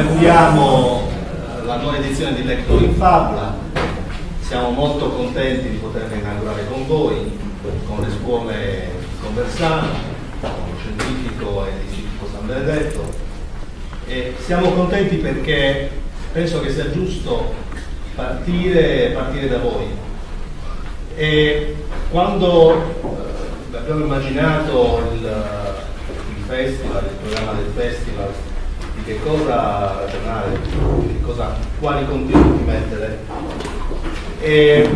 inauguriamo eh, la nuova edizione di Lector in Fabula. Siamo molto contenti di poterla inaugurare con voi, con le scuole Conversano, con lo scientifico e l'istituto San Benedetto. E siamo contenti perché penso che sia giusto partire, partire da voi. E quando eh, abbiamo immaginato il, il festival, il programma del festival, che cosa ragionare, che cosa, quali contenuti mettere. E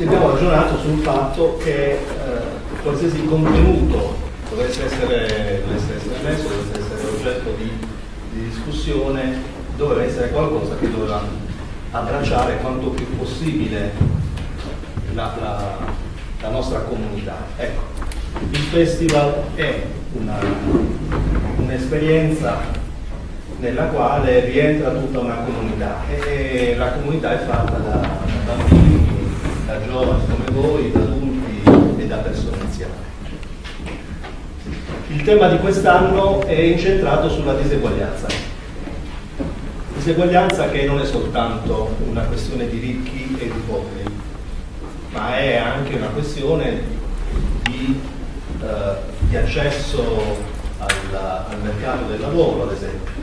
abbiamo ragionato sul fatto che eh, qualsiasi contenuto dovesse essere, dovesse essere messo, dovesse essere oggetto di, di discussione, doveva essere qualcosa che doveva abbracciare quanto più possibile la, la, la nostra comunità. Ecco, il festival è un'esperienza nella quale rientra tutta una comunità e la comunità è fatta da, da bambini, da giovani come voi, da adulti e da persone anziane. Il tema di quest'anno è incentrato sulla diseguaglianza. Diseguaglianza che non è soltanto una questione di ricchi e di poveri, ma è anche una questione di, eh, di accesso al, al mercato del lavoro, ad esempio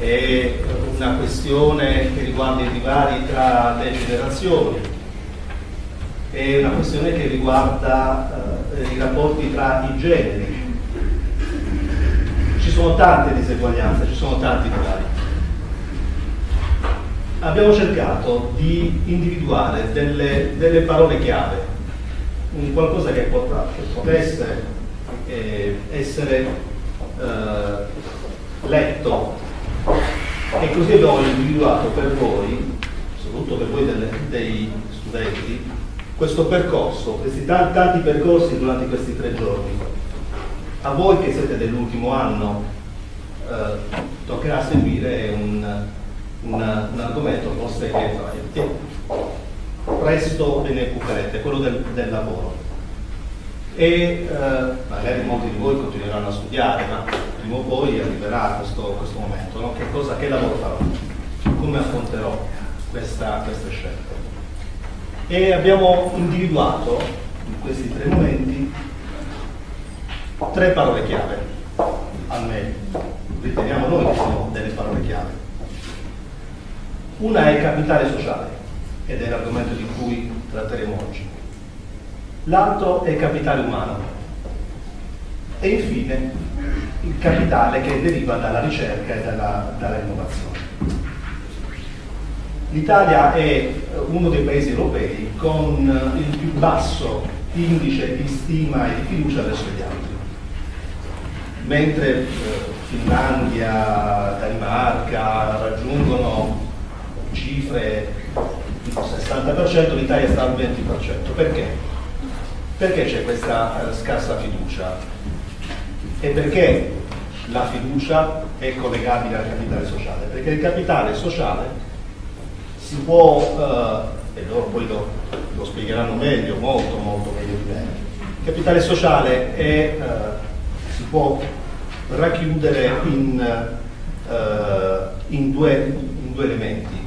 è una questione che riguarda i divari tra le generazioni, è una questione che riguarda eh, i rapporti tra i generi. Ci sono tante diseguaglianze, ci sono tanti divari. Abbiamo cercato di individuare delle, delle parole chiave, un qualcosa che, potrà, che potesse eh, essere eh, letto e così abbiamo individuato per voi, soprattutto per voi delle, dei studenti, questo percorso, questi tanti, tanti percorsi durante questi tre giorni. A voi che siete dell'ultimo anno eh, toccherà seguire un, un, un, argomento forse che presto ve ne occuperete, quello del, del lavoro. E eh, magari molti di voi continueranno a studiare, ma prima o poi arriverà questo, questo momento, no? che, cosa, che lavoro farò, come affronterò questa, queste scelte. E abbiamo individuato in questi tre momenti tre parole chiave, almeno riteniamo noi che siano delle parole chiave. Una è capitale sociale, ed è l'argomento di cui tratteremo oggi. L'altro è capitale umano. E infine il capitale che deriva dalla ricerca e dalla, dalla. L'Italia è uno dei paesi europei con il più basso indice di stima e di fiducia verso gli altri. Mentre eh, Finlandia, Danimarca raggiungono cifre del 60%, l'Italia sta al 20%. Perché? Perché c'è questa eh, scarsa fiducia? E perché la fiducia è collegabile al capitale sociale? Perché il capitale sociale si può, eh, e loro poi lo, lo, spiegheranno meglio, molto molto meglio di me, il capitale sociale è, eh, si può racchiudere in, eh, in, due, in due elementi.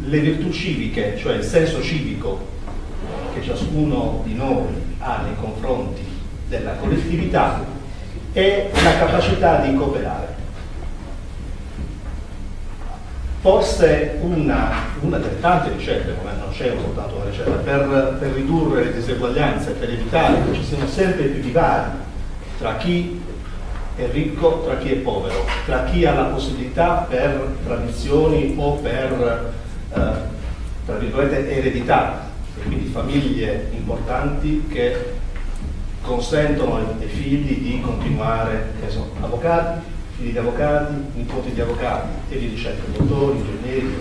Le virtù civiche, cioè il senso civico che ciascuno di noi ha nei confronti della collettività e la capacità di cooperare. Forse una, una delle tante ricette, non c'è soltanto una ricetta, per, per ridurre le diseguaglianze, per evitare che ci siano sempre più divari tra chi è ricco, tra chi è povero, tra chi ha la possibilità per tradizioni o per, eh, tra virgolette, eredità, quindi famiglie importanti che consentono ai figli di continuare, che sono avvocati, figli di avvocati, nipoti di avvocati e via dicendo, dottori, ingegneri,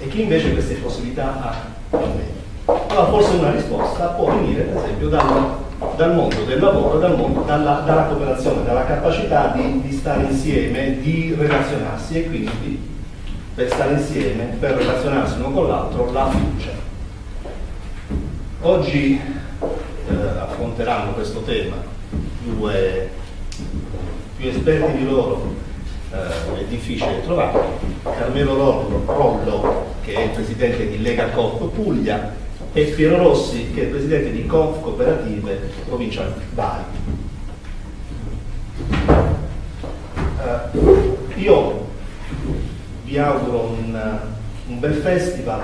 e chi invece queste possibilità ha meno. Allora forse una risposta può venire per esempio dal, dal mondo del lavoro, dal mondo, dalla, dalla, cooperazione, dalla capacità di, di stare insieme, di relazionarsi e quindi per stare insieme, per relazionarsi uno con l'altro, la fiducia. Oggi eh, affronteranno questo tema, due più esperti di loro, eh, è difficile trovarlo, Carmelo Rollo, che è il presidente di Lega Coop Puglia, e Piero Rossi, che è il presidente di Conf Cooperative Provincia Bari. Eh, io vi auguro un, un bel festival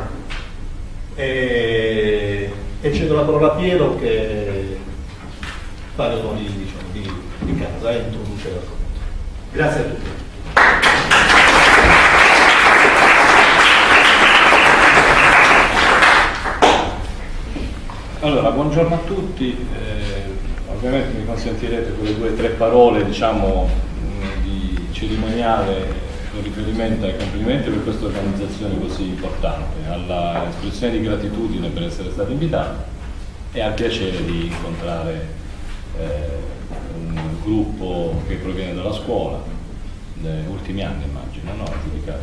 e, e cedo la parola a Piero che fa le onori diciamo, di, di casa e introduce l'argomento. Grazie a tutti. Allora, buongiorno a tutti, eh, ovviamente mi consentirete quelle due o tre parole diciamo, di cerimoniale con riferimento ai complimenti per questa organizzazione così importante, all'espressione di gratitudine per essere stati invitati e al piacere di incontrare eh, un gruppo che proviene dalla scuola, negli ultimi anni immagino, no?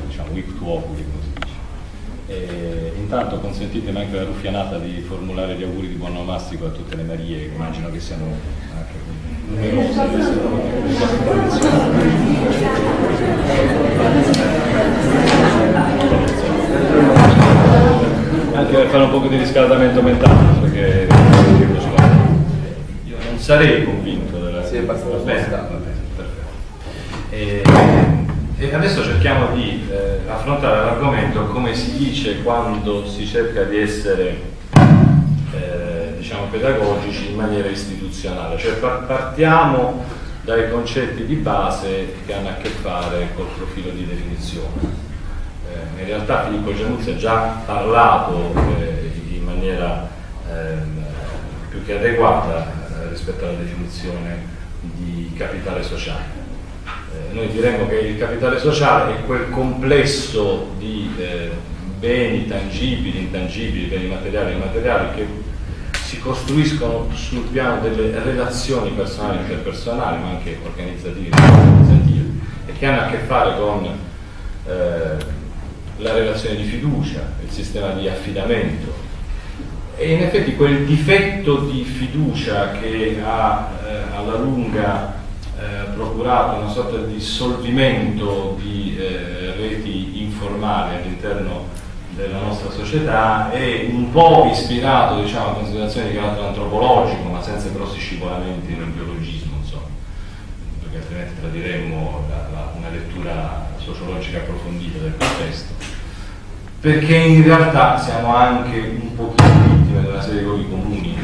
diciamo week to oculi come si dice. E intanto consentitemi anche la ruffianata di formulare gli auguri di buon onomastico a tutte le Marie, immagino che siano anche anche per fare un po' di riscaldamento mentale perché io non sarei convinto della sì, è abbastanza bene, va bene, perfetto. E, e adesso cerchiamo di eh, affrontare l'argomento come si dice quando si cerca di essere eh, diciamo pedagogici in maniera istituzionale, cioè partiamo dai concetti di base che hanno a che fare col profilo di definizione. Eh, in realtà Filippo Giannuzzi ha già parlato eh, in maniera ehm, più che adeguata eh, rispetto alla definizione di capitale sociale. Eh, noi diremmo che il capitale sociale è quel complesso di eh, beni tangibili, intangibili, beni materiali e immateriali che costruiscono sul piano delle relazioni personali e interpersonali, ma anche organizzative e organizzative, e che hanno a che fare con eh, la relazione di fiducia, il sistema di affidamento, e in effetti quel difetto di fiducia che ha eh, alla lunga eh, procurato una sorta di dissolvimento di eh, reti informali all'interno della nostra società è un po' ispirato diciamo, a considerazioni di carattere antropologico, ma senza grossi scivolamenti nel biologismo, insomma, perché altrimenti tradiremmo la, la, una lettura sociologica approfondita del contesto. Perché in realtà siamo anche un pochino vittime di una serie di luoghi comuni,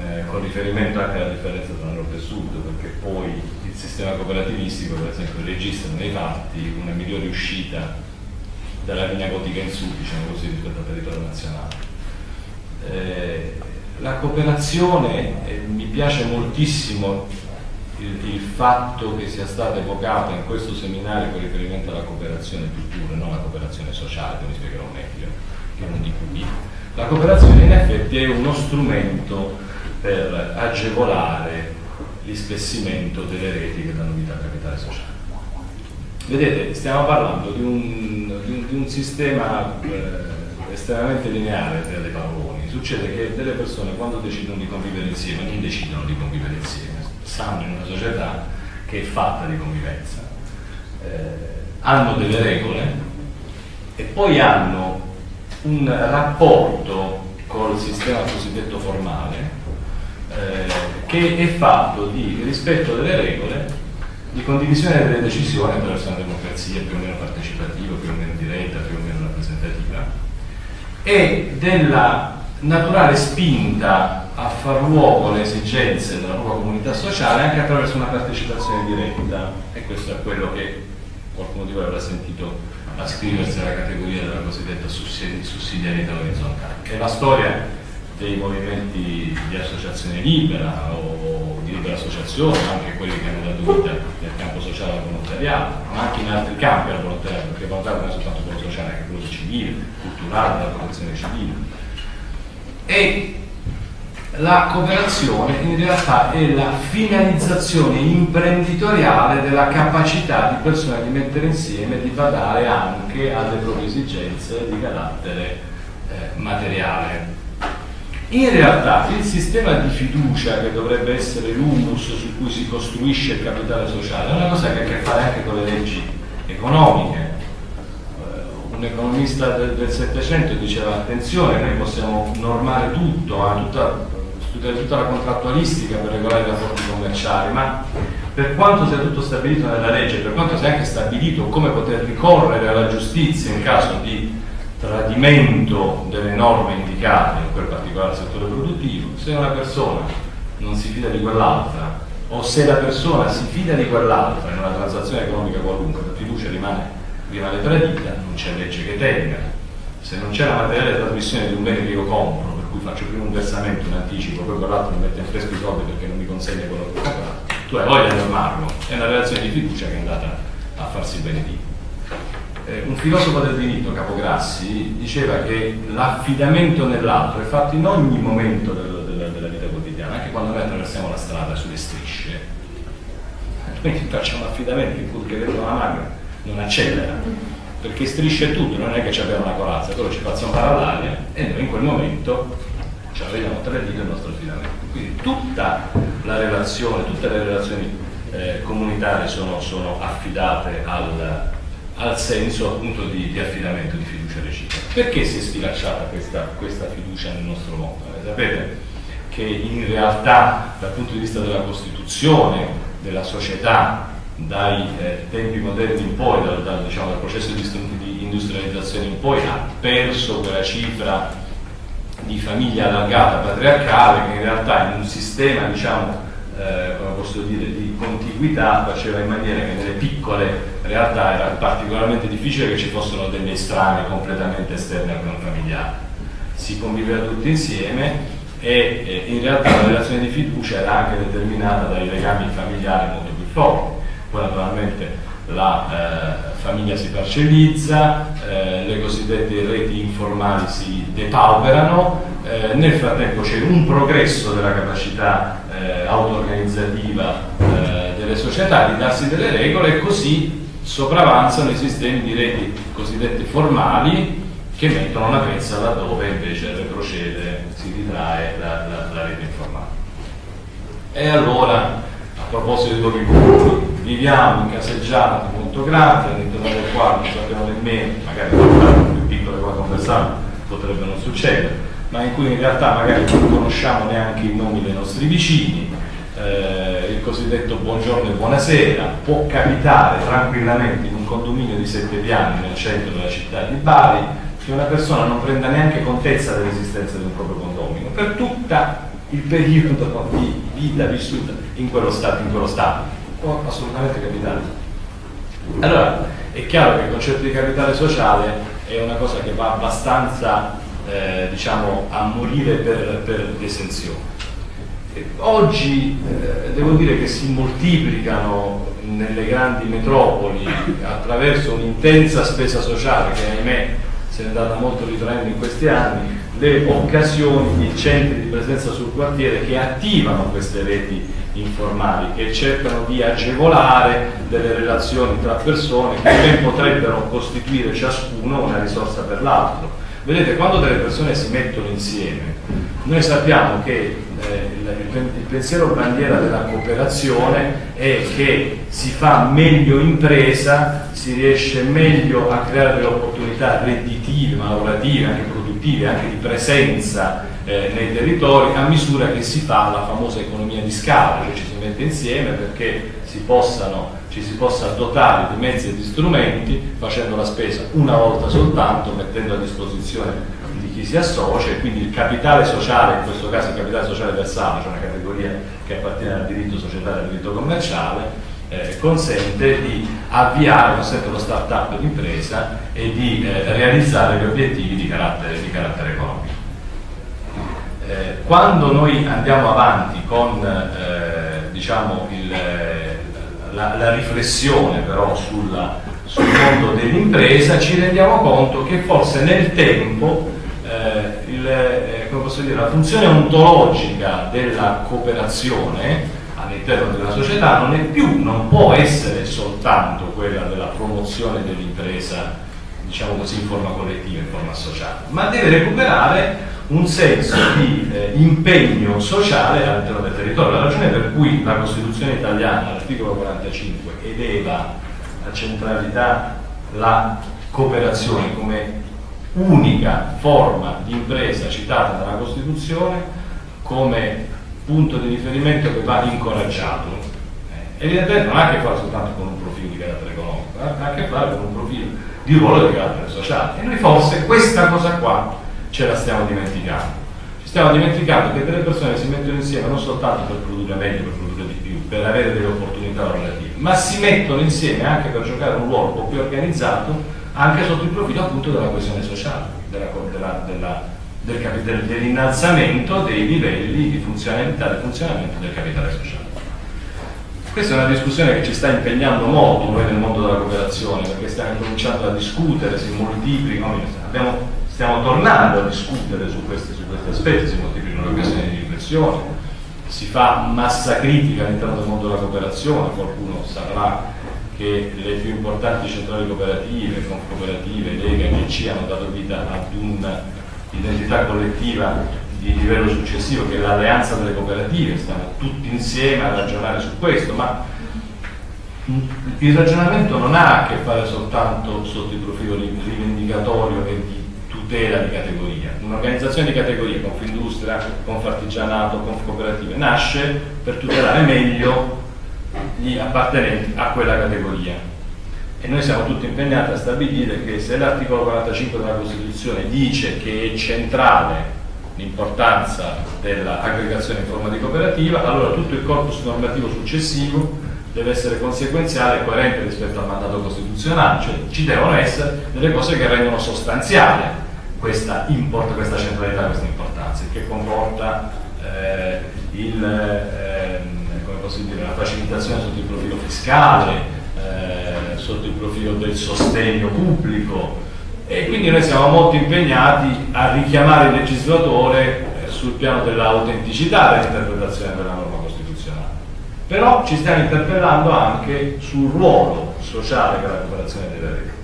eh, con riferimento anche alla differenza tra nord e sud, perché poi il sistema cooperativistico, per esempio, registra nei fatti una migliore uscita dalla linea gotica in su, diciamo così, rispetto al territorio nazionale. Eh, la cooperazione, eh, mi piace moltissimo il, il, fatto che sia stata evocata in questo seminario con riferimento alla cooperazione cultura, non la cooperazione sociale, come spiegherò meglio, che non di cui. La cooperazione in effetti è uno strumento per agevolare l'ispessimento delle reti che danno vita al capitale sociale. Vedete, stiamo parlando di un, di un, di un sistema eh, estremamente lineare delle paroloni. Succede che delle persone quando decidono di convivere insieme non decidono di convivere insieme, stanno in una società che è fatta di convivenza, eh, hanno delle regole e poi hanno un rapporto col sistema cosiddetto formale eh, che è fatto di rispetto delle regole, di condivisione delle decisioni attraverso una democrazia più o meno partecipativa, più o meno diretta, più o meno rappresentativa e della naturale spinta a far luogo alle esigenze della propria comunità sociale anche attraverso una partecipazione diretta. E questo è quello che qualcuno di voi avrà sentito ascriversi alla categoria della cosiddetta sussidiarietà orizzontale è la storia dei movimenti di associazione libera o di libera associazione, anche quelli che hanno dato vita nel campo sociale al volontariato, ma anche in altri campi al volontariato, perché il volontariato non è soltanto quello sociale, anche quello civile, culturale, della protezione civile. E la cooperazione in realtà è la finalizzazione imprenditoriale della capacità di persone di mettere insieme e di badare anche alle proprie esigenze di carattere eh, materiale. In realtà il sistema di fiducia che dovrebbe essere l'humus su cui si costruisce il capitale sociale è una cosa che ha a che fare anche con le leggi economiche. Eh, un economista del Settecento diceva attenzione, noi possiamo normare tutto, tutta, studiare tutta la contrattualistica per regolare i rapporti commerciali, ma per quanto sia tutto stabilito nella legge, per quanto sia anche stabilito come poter ricorrere alla giustizia in caso di tradimento delle norme indicate in quel particolare settore produttivo, se una persona non si fida di quell'altra o se la persona si fida di quell'altra in una transazione economica qualunque, la fiducia rimane, rimane tradita, non c'è legge che tenga. Se non c'è la materiale trasmissione di un bene che io compro, per cui faccio prima un versamento, un anticipo, poi quell'altro mi mette in fresco i soldi perché non mi consegna quello che ho comprato, tu hai voglia di normarlo, è una relazione di fiducia che è andata a farsi benedire eh, un filosofo del diritto, Capograssi, diceva che l'affidamento nell'altro è fatto in ogni momento del, del, della vita quotidiana, anche quando noi attraversiamo la strada sulle strisce. Noi facciamo affidamento in cui che vedo una macchina non accelera, perché strisce tutto, non è che abbiamo una corazza, quello ci fa zombare all'aria e noi in quel momento ci vediamo tre dita il nostro affidamento. Quindi tutta la relazione, tutte le relazioni eh, comunitarie sono, sono affidate al, al senso appunto di, di, affidamento, di fiducia reciproca. Perché si è sfilacciata questa, questa fiducia nel nostro mondo? Eh, sapete che in realtà dal punto di vista della Costituzione, della società, dai eh, tempi moderni in poi, dal, dal, diciamo, dal processo di, industrializzazione in poi, ha perso quella cifra di famiglia allargata patriarcale che in realtà in un sistema diciamo, eh, come posso dire, di contiguità faceva in maniera che nelle piccole realtà era particolarmente difficile che ci fossero degli estranei completamente esterni al clan familiare. Si conviveva tutti insieme e eh, in realtà la relazione di fiducia era anche determinata dai legami familiari molto più forti. Poi naturalmente la eh, famiglia si parcellizza, eh, le cosiddette reti informali si depauperano, eh, nel frattempo c'è un progresso della capacità eh, auto-organizzativa eh, delle società di darsi delle regole e così sopravanzano i sistemi di reti cosiddette formali che mettono una pezza laddove invece retrocede, si ritrae la, la, la rete informale. E allora, a proposito di comuni, viviamo in caseggiate molto grandi, all'interno del quale non sappiamo nemmeno, magari più piccole come conversare potrebbe non succedere, ma in cui in realtà magari non conosciamo neanche i nomi dei nostri vicini, eh, il cosiddetto buongiorno e buonasera, può capitare tranquillamente in un condominio di sette piani nel centro della città di Bari che una persona non prenda neanche contezza dell'esistenza di un proprio condominio per tutto il periodo di vita vissuta in quello stato. In quello stato. Può assolutamente capitare. Allora, è chiaro che il concetto di capitale sociale è una cosa che va abbastanza eh, diciamo, a morire per, per l'esenzione. Oggi eh, devo dire che si moltiplicano nelle grandi metropoli attraverso un'intensa spesa sociale che ahimè se è andata molto ritraendo in questi anni, le occasioni, i centri di presenza sul quartiere che attivano queste reti informali, che cercano di agevolare delle relazioni tra persone che ben potrebbero costituire ciascuno una risorsa per l'altro. Vedete, quando delle persone si mettono insieme, noi sappiamo che eh, il, pensiero bandiera della cooperazione è che si fa meglio impresa, si riesce meglio a creare delle opportunità redditive, lavorative, anche produttive, anche di presenza eh, nei territori, a misura che si fa la famosa economia di scala, cioè ci si mette insieme perché si possano ci si possa dotare di mezzi e di strumenti facendo la spesa una volta soltanto, mettendo a disposizione di chi si associa e quindi il capitale sociale, in questo caso il capitale sociale versale, cioè una categoria che appartiene al diritto societario e al diritto commerciale, eh, consente di avviare, consente lo start-up d'impresa e di eh, realizzare gli obiettivi di carattere, di carattere economico. Eh, quando noi andiamo avanti con eh, diciamo il la, la riflessione però sulla, sul mondo dell'impresa ci rendiamo conto che forse nel tempo eh, il, eh, dire, la funzione ontologica della cooperazione all'interno della società non è più, non può essere soltanto quella della promozione dell'impresa diciamo così in forma collettiva, in forma associata, ma deve recuperare un senso di eh, impegno sociale all'interno del territorio. La ragione per cui la Costituzione italiana, all'articolo 45, eleva a centralità la cooperazione come unica forma di impresa citata dalla Costituzione come punto di riferimento che va incoraggiato. Eh, evidentemente non ha a che fare soltanto con un profilo di carattere economico, ha a che fare con un profilo di ruolo di carattere sociale. E noi forse questa cosa qua ce la stiamo dimenticando. Ci stiamo dimenticando che delle persone si mettono insieme non soltanto per produrre meglio, per produrre di più, per avere delle opportunità lavorative, ma si mettono insieme anche per giocare un ruolo un po' più organizzato anche sotto il profilo appunto della coesione sociale, della, del, dell'innalzamento dei livelli di funzionalità e funzionamento del capitale sociale. Questa è una discussione che ci sta impegnando molto noi nel mondo della cooperazione, perché stiamo cominciando a discutere, si moltiplicano, abbiamo, stiamo tornando a discutere su questi, su questi aspetti, si moltiplicano le occasioni di riflessione, si fa massa critica all'interno del mondo della cooperazione, qualcuno saprà che le più importanti centrali cooperative, cooperative, Lega e ci hanno dato vita ad un'identità collettiva di livello successivo che è l'alleanza delle cooperative, stiamo tutti insieme a ragionare su questo, ma il ragionamento non ha a che fare soltanto sotto il profilo rivendicatorio e di tutela di categoria. Un'organizzazione di categoria, Confindustria, Confartigianato, Confcooperative, nasce per tutelare meglio gli appartenenti a quella categoria. E noi siamo tutti impegnati a stabilire che se l'articolo 45 della Costituzione dice che è centrale l'importanza dell'aggregazione in forma di cooperativa, allora tutto il corpus normativo successivo deve essere conseguenziale e coerente rispetto al mandato costituzionale, cioè ci devono essere delle cose che rendono sostanziale questa, import, questa centralità, questa importanza, che comporta eh, il, eh, dire, la facilitazione sotto il profilo fiscale, eh, sotto il profilo del sostegno pubblico, e quindi noi siamo molto impegnati a richiamare il legislatore eh, sul piano dell'autenticità dell'interpretazione della norma costituzionale. Però ci stiamo interpellando anche sul ruolo sociale che la cooperazione deve avere.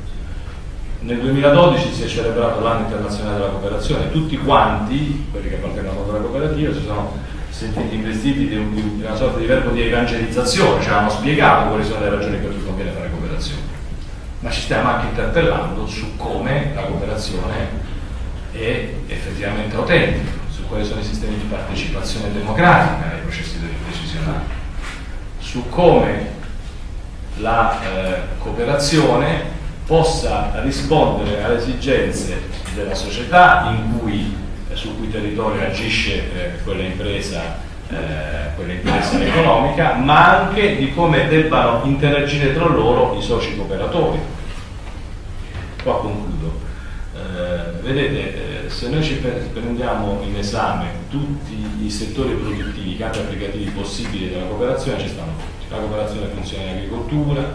Nel 2012 si è celebrato l'anno internazionale della cooperazione, tutti quanti, quelli che appartengono alla cooperativa, si sono sentiti investiti di, un, di, una sorta di verbo di evangelizzazione, ci hanno spiegato quali sono le ragioni per cui conviene fare cooperazione. Ma ci stiamo anche interpellando su come la cooperazione è effettivamente autentica, su quali sono i sistemi di partecipazione democratica nei processi decisionali, su come la eh, cooperazione possa rispondere alle esigenze della società cui, eh, sul cui territorio agisce eh, quella impresa eh, quell'impresa economica, ma anche di come debbano interagire tra loro i soci cooperatori. Qua concludo. Eh, vedete, eh, se noi ci prendiamo in esame tutti i settori produttivi, i campi applicativi possibili della cooperazione, ci stanno tutti. La cooperazione funziona in agricoltura,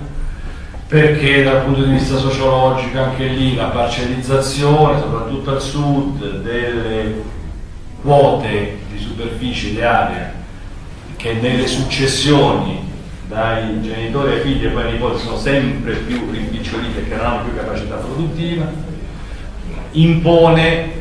perché dal punto di vista sociologico anche lì la parcellizzazione, soprattutto al sud, delle quote superficie di area che nelle successioni dai genitori ai figli e poi ai nipoti sono sempre più rimpicciolite perché non hanno più capacità produttiva, impone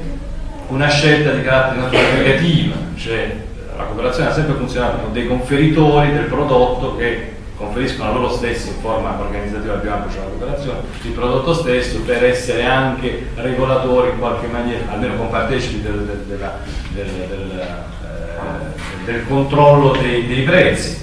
una scelta di carattere naturale negativa, cioè la cooperazione ha sempre funzionato con dei conferitori del prodotto che conferiscono loro stessi in forma organizzativa più ampia, cioè la cooperazione, il prodotto stesso per essere anche regolatori in qualche maniera, almeno compartecipi del, del, della, del, del, eh, del controllo dei, dei, prezzi.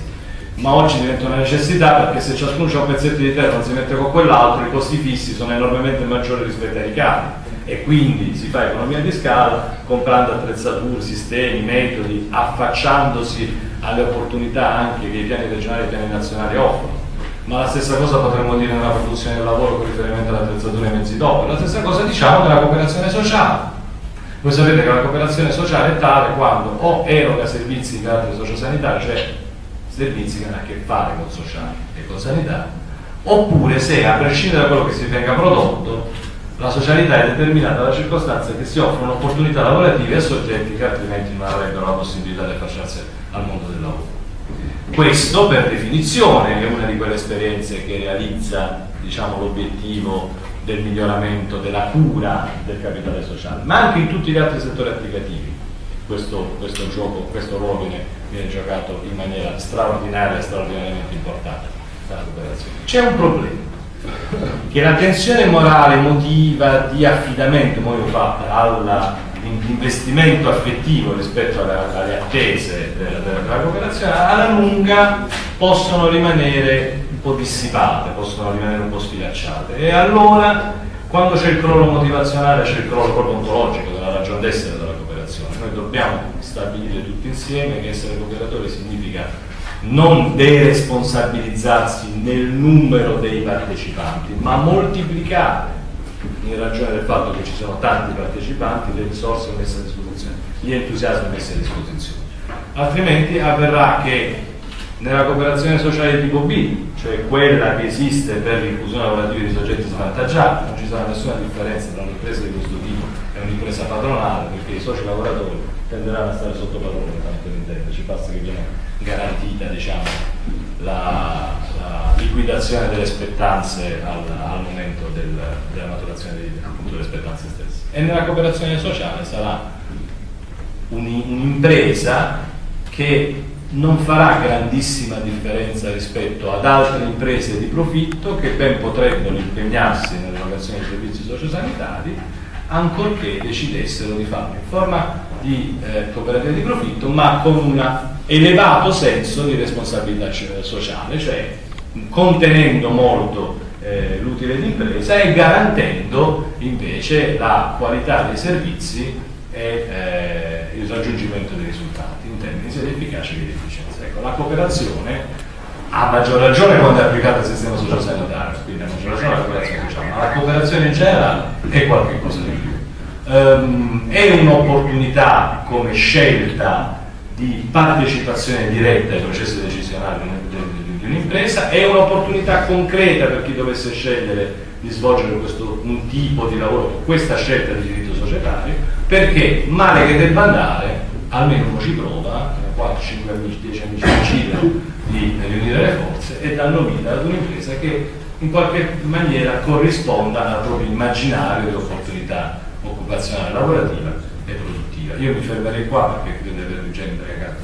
Ma oggi diventa una necessità perché se ciascuno ha un pezzetto di terra e non si mette con quell'altro, i costi fissi sono enormemente maggiori rispetto ai ricavi e quindi si fa economia di scala comprando attrezzature, sistemi, metodi, affacciandosi alle opportunità anche che i piani regionali e i piani nazionali offrono. Ma la stessa cosa potremmo dire nella produzione del lavoro con riferimento all'attrezzatura e mezzi dopo. La stessa cosa diciamo della cooperazione sociale. Voi sapete che la cooperazione sociale è tale quando o eroga servizi di carattere sociosanitario, cioè servizi che hanno a che fare con sociale e con sanità, oppure se a prescindere da quello che si venga prodotto la socialità è determinata dalla circostanza che si offrono opportunità lavorative a soggetti che altrimenti non avrebbero la possibilità di affacciarsi al mondo del lavoro. Questo per definizione è una di quelle esperienze che realizza diciamo, l'obiettivo del miglioramento, della cura del capitale sociale, ma anche in tutti gli altri settori applicativi. Questo, questo gioco, questo ruolo viene, viene giocato in maniera straordinaria e straordinariamente importante dalla cooperazione. C'è un problema, che la tensione morale emotiva di affidamento poi fatta all'investimento affettivo rispetto alle, alle attese della, della, cooperazione alla lunga possono rimanere un po' dissipate, possono rimanere un po' sfilacciate. E allora quando c'è il crollo motivazionale c'è il crollo proprio ontologico della ragione d'essere della cooperazione. Noi dobbiamo stabilire tutti insieme che essere cooperatori significa non deresponsabilizzarsi nel numero dei partecipanti, ma moltiplicare in ragione del fatto che ci sono tanti partecipanti le risorse messe a disposizione, gli entusiasmi messi a disposizione. Altrimenti avverrà che nella cooperazione sociale tipo B, cioè quella che esiste per l'inclusione lavorativa di soggetti svantaggiati, non ci sarà nessuna differenza tra un'impresa di questo tipo e un'impresa padronale, perché i soci lavoratori tenderanno a stare sotto padrone, tanto intende, ci basta che viene garantita diciamo, la, la, liquidazione delle spettanze al, al momento del, della maturazione dei, appunto, delle spettanze stesse. E nella cooperazione sociale sarà un'impresa che non farà grandissima differenza rispetto ad altre imprese di profitto che ben potrebbero impegnarsi nell'erogazione dei servizi sociosanitari ancorché decidessero di farlo in forma di eh, cooperativa di profitto ma con un elevato senso di responsabilità sociale, cioè contenendo molto eh, l'utile d'impresa e garantendo invece la qualità dei servizi e eh, il raggiungimento dei risultati in termini sia di efficacia che di efficienza. Ecco, la cooperazione a maggior ragione quando è applicata al sistema sociosanitario, quindi a maggior ragione la cooperazione sociale, ma la cooperazione in generale è qualcosa di ehm, è un'opportunità come scelta di partecipazione diretta ai processi decisionali di un'impresa, è un'opportunità concreta per chi dovesse scegliere di svolgere questo, un tipo di lavoro, questa scelta di diritto societario, perché male che debba andare, almeno uno ci prova, 4, 5 amici, 10 amici decidono di riunire le forze e danno vita ad un'impresa che in qualche maniera corrisponda al proprio immaginario di opportunità occupazionale lavorativa e produttiva. Io mi fermerei qua perché credo di aver già indagato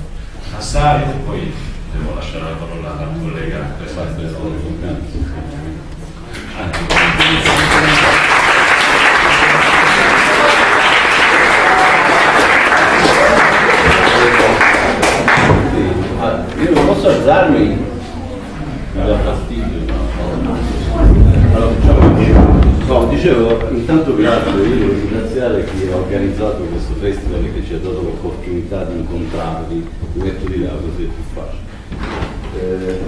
assai e poi devo lasciare la parola al collega per fare il Io non posso alzarmi, mi dà fastidio. Allora facciamo No, dicevo, intanto grazie, io devo ringraziare chi ha organizzato questo festival e che ci ha dato l'opportunità di incontrarvi, mi metto di là così è più facile. Eh,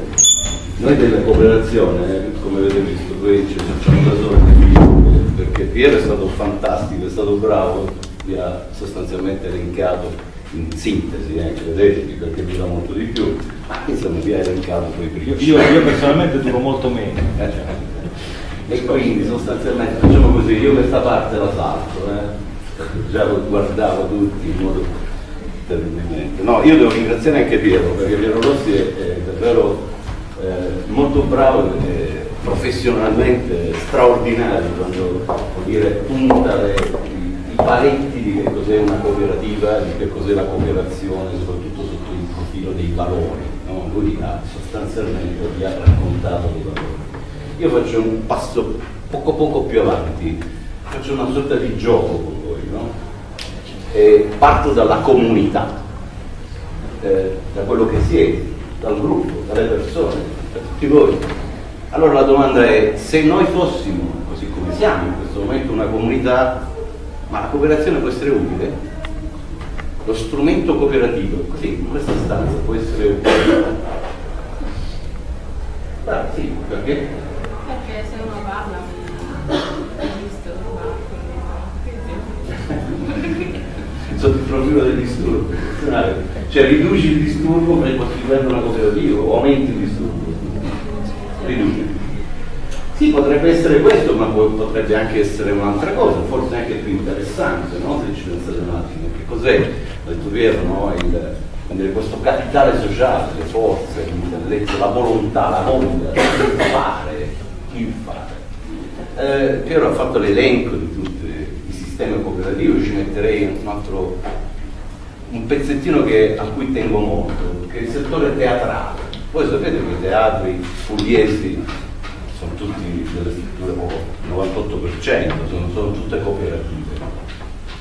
noi della cooperazione, come avete visto, qui ci facciamo da soli perché Piero è stato fantastico, è stato bravo, vi ha sostanzialmente elencato in sintesi, eh, credetemi, perché dura molto di più, ma insomma vi ha elencato poi prima. Io, io personalmente duro molto meno. Eh, e quindi sostanzialmente facciamo così, io questa parte la salto, eh? già lo guardavo tutti in modo terribilmente. No, io devo ringraziare anche Piero, perché Piero Rossi è, è davvero eh, molto bravo e professionalmente straordinario quando dire, punta le, i, i paletti di che cos'è una cooperativa, di che cos'è la cooperazione, soprattutto sotto il profilo dei valori. No? Lui ha sostanzialmente vi ha raccontato dei valori io faccio un passo poco poco più avanti, faccio una sorta di gioco con voi, no? E parto dalla comunità, eh, da quello che siete, dal gruppo, dalle persone, da tutti voi. Allora la domanda è, se noi fossimo, così come siamo in questo momento, una comunità, ma la cooperazione può essere utile? Lo strumento cooperativo, così, in questa stanza può essere utile? Ah, sì, perché? Perché se uno parla mi disturba. Il profilo del disturbo. Cioè riduci il disturbo per costituire una cooperativa o aumenti il disturbo? Riduci. Sì, potrebbe essere questo, ma potrebbe anche essere un'altra cosa, forse anche più interessante, no? se ci pensate un attimo. Che cos'è, detto Piero, no? il, questo capitale sociale, le forze, l'intelletto, la volontà, la voglia di fare il fare. eh, Piero ha fatto l'elenco di sistemi cooperativi, ci metterei un altro un pezzettino che, a cui tengo molto, che è il settore teatrale. Voi sapete che i teatri pugliesi sono tutti delle strutture, il 98%, sono, sono tutte cooperative.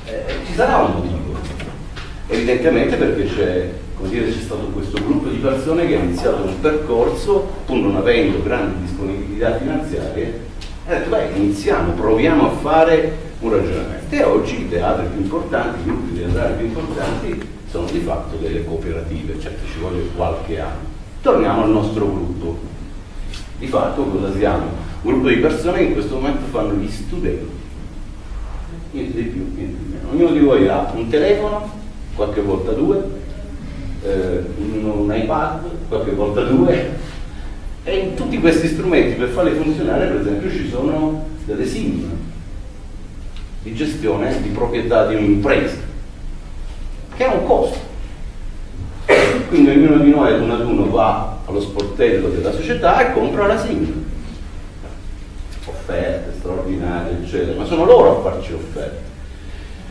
Eh, ci sarà un motivo. Evidentemente perché c'è stato questo gruppo di persone che ha iniziato un percorso, pur non avendo grandi disponibilità finanziarie, ha detto beh iniziamo, proviamo a fare un ragionamento. E oggi i teatri più importanti, i gruppi teatrali più importanti sono di fatto delle cooperative, certo ci vuole qualche anno. Torniamo al nostro gruppo. Di fatto cosa siamo? Un gruppo di persone che in questo momento fanno gli studenti. Niente di più, niente di meno. Ognuno di voi ha un telefono, qualche volta due, eh, un iPad, qualche volta due, e in tutti questi strumenti per farli funzionare, per esempio, ci sono delle SIM di gestione di proprietà di un'impresa, che ha un costo. Quindi ognuno di noi ad uno ad uno va allo sportello della società e compra la SIM. Offerte straordinarie, eccetera, ma sono loro a farci offerte.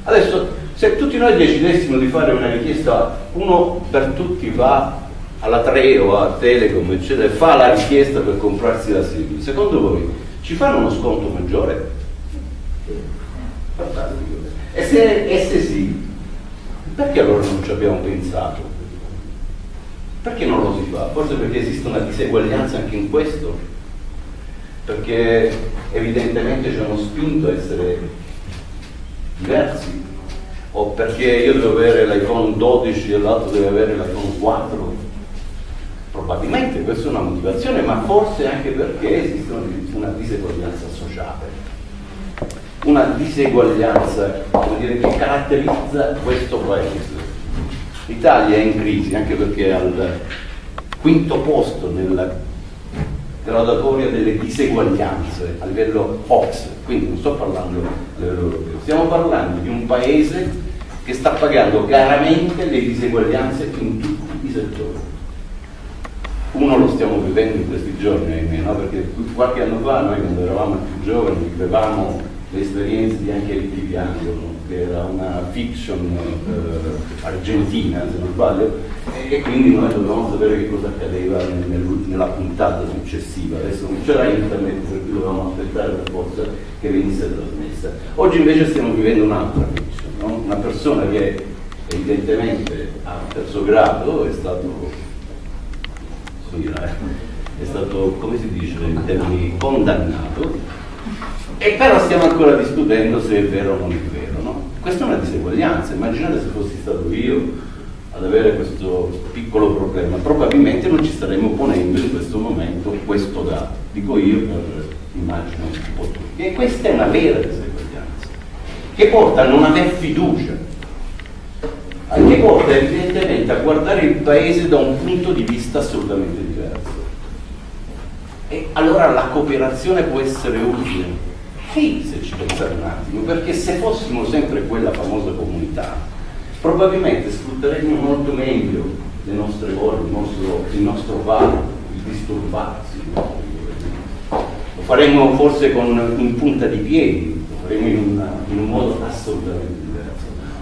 Adesso, se tutti noi decidessimo di fare una richiesta, uno per tutti va alla Treo, a Telecom, eccetera, fa la richiesta per comprarsi la SIM, secondo voi ci fanno uno sconto maggiore? E se, e se sì, perché allora non ci abbiamo pensato? Perché non lo si fa? Forse perché esiste una diseguaglianza anche in questo? Perché evidentemente ci hanno spinto a essere diversi? O perché io devo avere l'iPhone 12 e l'altro deve avere l'iPhone 4? Probabilmente questa è una motivazione, ma forse anche perché esiste una diseguaglianza sociale una diseguaglianza dire, che caratterizza questo paese. L'Italia è in crisi anche perché è al quinto posto nella gradatoria delle diseguaglianze a livello OX, quindi non sto parlando a livello europeo, stiamo parlando di un paese che sta pagando chiaramente le diseguaglianze in tutti i settori. Uno lo stiamo vivendo in questi giorni, ahimè, no? perché qualche anno fa noi quando eravamo più giovani vivevamo l'esperienza di Anche Viviano, che era una fiction eh, argentina, se non sbaglio, e quindi noi dovevamo sapere che cosa accadeva nella puntata successiva. Adesso non c'era internet, per cui dovevamo aspettare per forza che venisse trasmessa. Oggi invece stiamo vivendo un'altra fiction, no? una persona che evidentemente a terzo grado è stato è stato, come si dice in termini, condannato e però stiamo ancora discutendo se è vero o non è vero. No? Questa è una diseguaglianza, immaginate se fossi stato io ad avere questo piccolo problema, probabilmente non ci staremmo ponendo in questo momento questo dato, dico io per immagino un po' tutti. E questa è una vera diseguaglianza, che porta a non aver fiducia, che porta evidentemente a guardare il paese da un punto di vista assolutamente diverso. E allora la cooperazione può essere utile sì, se ci pensate un attimo, perché se fossimo sempre quella famosa comunità, probabilmente sfrutteremmo molto meglio le nostre ore, il nostro, nostro varo, il disturbarsi. Lo faremmo forse con, in punta di piedi, lo faremmo in, una, in un modo assolutamente.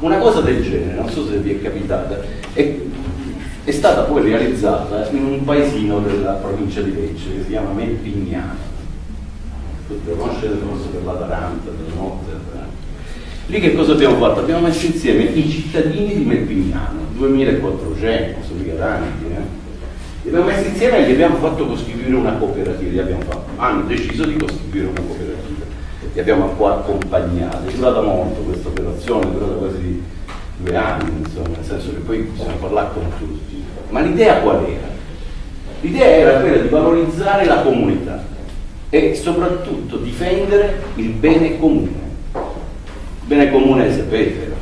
Una cosa del genere, non so se vi è capitata, è, è stata poi realizzata in un paesino della provincia di Lecce che si chiama Melpignano lo conoscete forse per l'Atalanta, della notte. Lì che cosa abbiamo fatto? Abbiamo messo insieme i cittadini di Melpignano, 2400, sono mica tanti, eh? li abbiamo messi insieme e gli abbiamo fatto costituire una cooperativa, abbiamo fatto, hanno deciso di costituire una cooperativa, li abbiamo accompagnati, è durata molto questa operazione, è durata quasi due anni, insomma, nel senso che poi bisogna parlare con tutti. Ma l'idea qual era? L'idea era quella di valorizzare la comunità, e soprattutto difendere il bene comune. Il bene comune, sapete,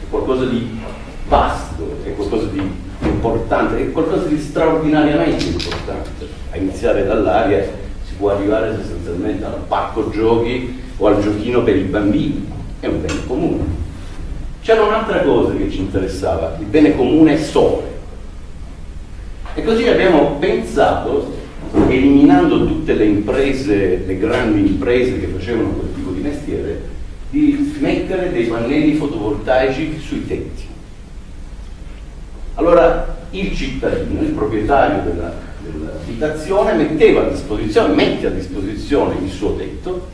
è qualcosa di vasto, è qualcosa di importante, è qualcosa di straordinariamente importante. A iniziare dall'aria si può arrivare sostanzialmente al parco giochi o al giochino per i bambini, è un bene comune. C'era un'altra cosa che ci interessava, il bene comune sole. E così abbiamo pensato eliminando tutte le imprese, le grandi imprese che facevano quel tipo di mestiere, di mettere dei pannelli fotovoltaici sui tetti. Allora il cittadino, il proprietario della, dell'abitazione metteva a disposizione, mette a disposizione il suo tetto,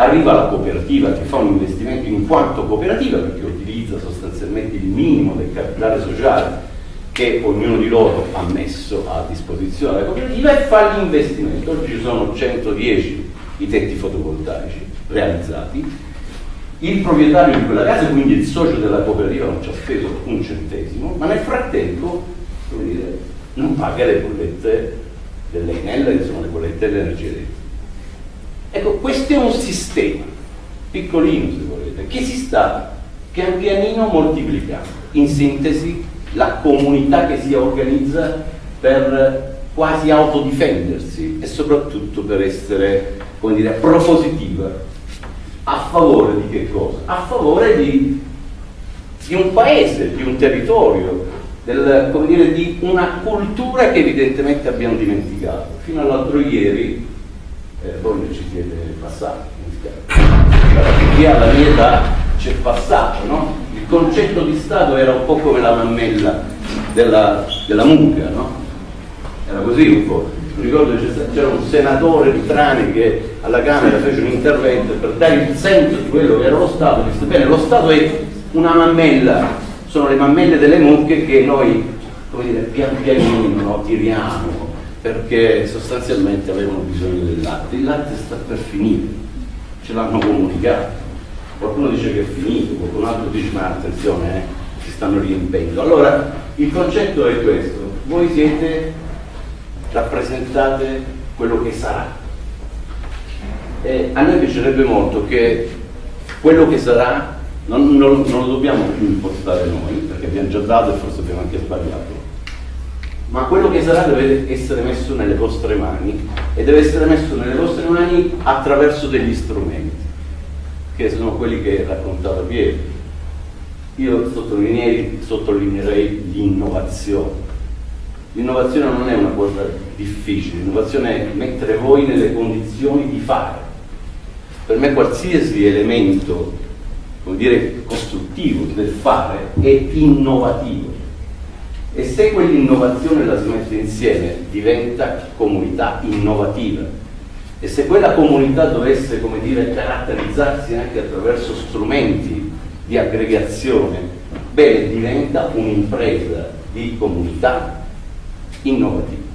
arriva la cooperativa che fa un investimento in quanto cooperativa perché utilizza sostanzialmente il minimo del capitale sociale che ognuno di loro ha messo a disposizione della cooperativa e fa l'investimento. Oggi ci sono 110 i tetti fotovoltaici realizzati. Il proprietario di quella casa, quindi il socio della cooperativa, non ci ha speso un centesimo, ma nel frattempo dire, non paga le bollette dell'Enel, insomma le bollette dell'energia elettrica. Ecco, questo è un sistema, piccolino se volete, che si sta pian pianino moltiplicando. In sintesi, la comunità che si organizza per quasi autodifendersi e soprattutto per essere, come dire, propositiva. A favore di che cosa? A favore di, di un paese, di un territorio, del, come dire, di una cultura che evidentemente abbiamo dimenticato. Fino all'altro ieri eh, voi ci siete passati, chi ha la mia età c'è passato, no? Il concetto di Stato era un po' come la mammella della, della mucca, no? Era così un po'. Mi ricordo che c'era un senatore di Trani che alla Camera fece un intervento per dare il senso di quello che era lo Stato, disse bene, lo Stato è una mammella, sono le mammelle delle mucche che noi, come dire, pian pianino no, tiriamo, perché sostanzialmente avevano bisogno del latte. Il latte sta per finire, ce l'hanno comunicato. Qualcuno dice che è finito, qualcun altro dice ma attenzione, eh, si stanno riempendo. Allora, il concetto è questo, voi siete, rappresentate quello che sarà. E a noi piacerebbe molto che quello che sarà non, non, non lo dobbiamo più impostare noi, perché abbiamo già dato e forse abbiamo anche sbagliato ma quello che sarà deve essere messo nelle vostre mani e deve essere messo nelle vostre mani attraverso degli strumenti, che sono quelli che raccontava Piero. Io sottolineerei l'innovazione. L'innovazione non è una cosa difficile, l'innovazione è mettere voi nelle condizioni di fare. Per me qualsiasi elemento, come dire, costruttivo del fare è innovativo e se quell'innovazione la si mette insieme diventa comunità innovativa e se quella comunità dovesse come dire, caratterizzarsi anche attraverso strumenti di aggregazione, bene, diventa un'impresa di comunità innovativa.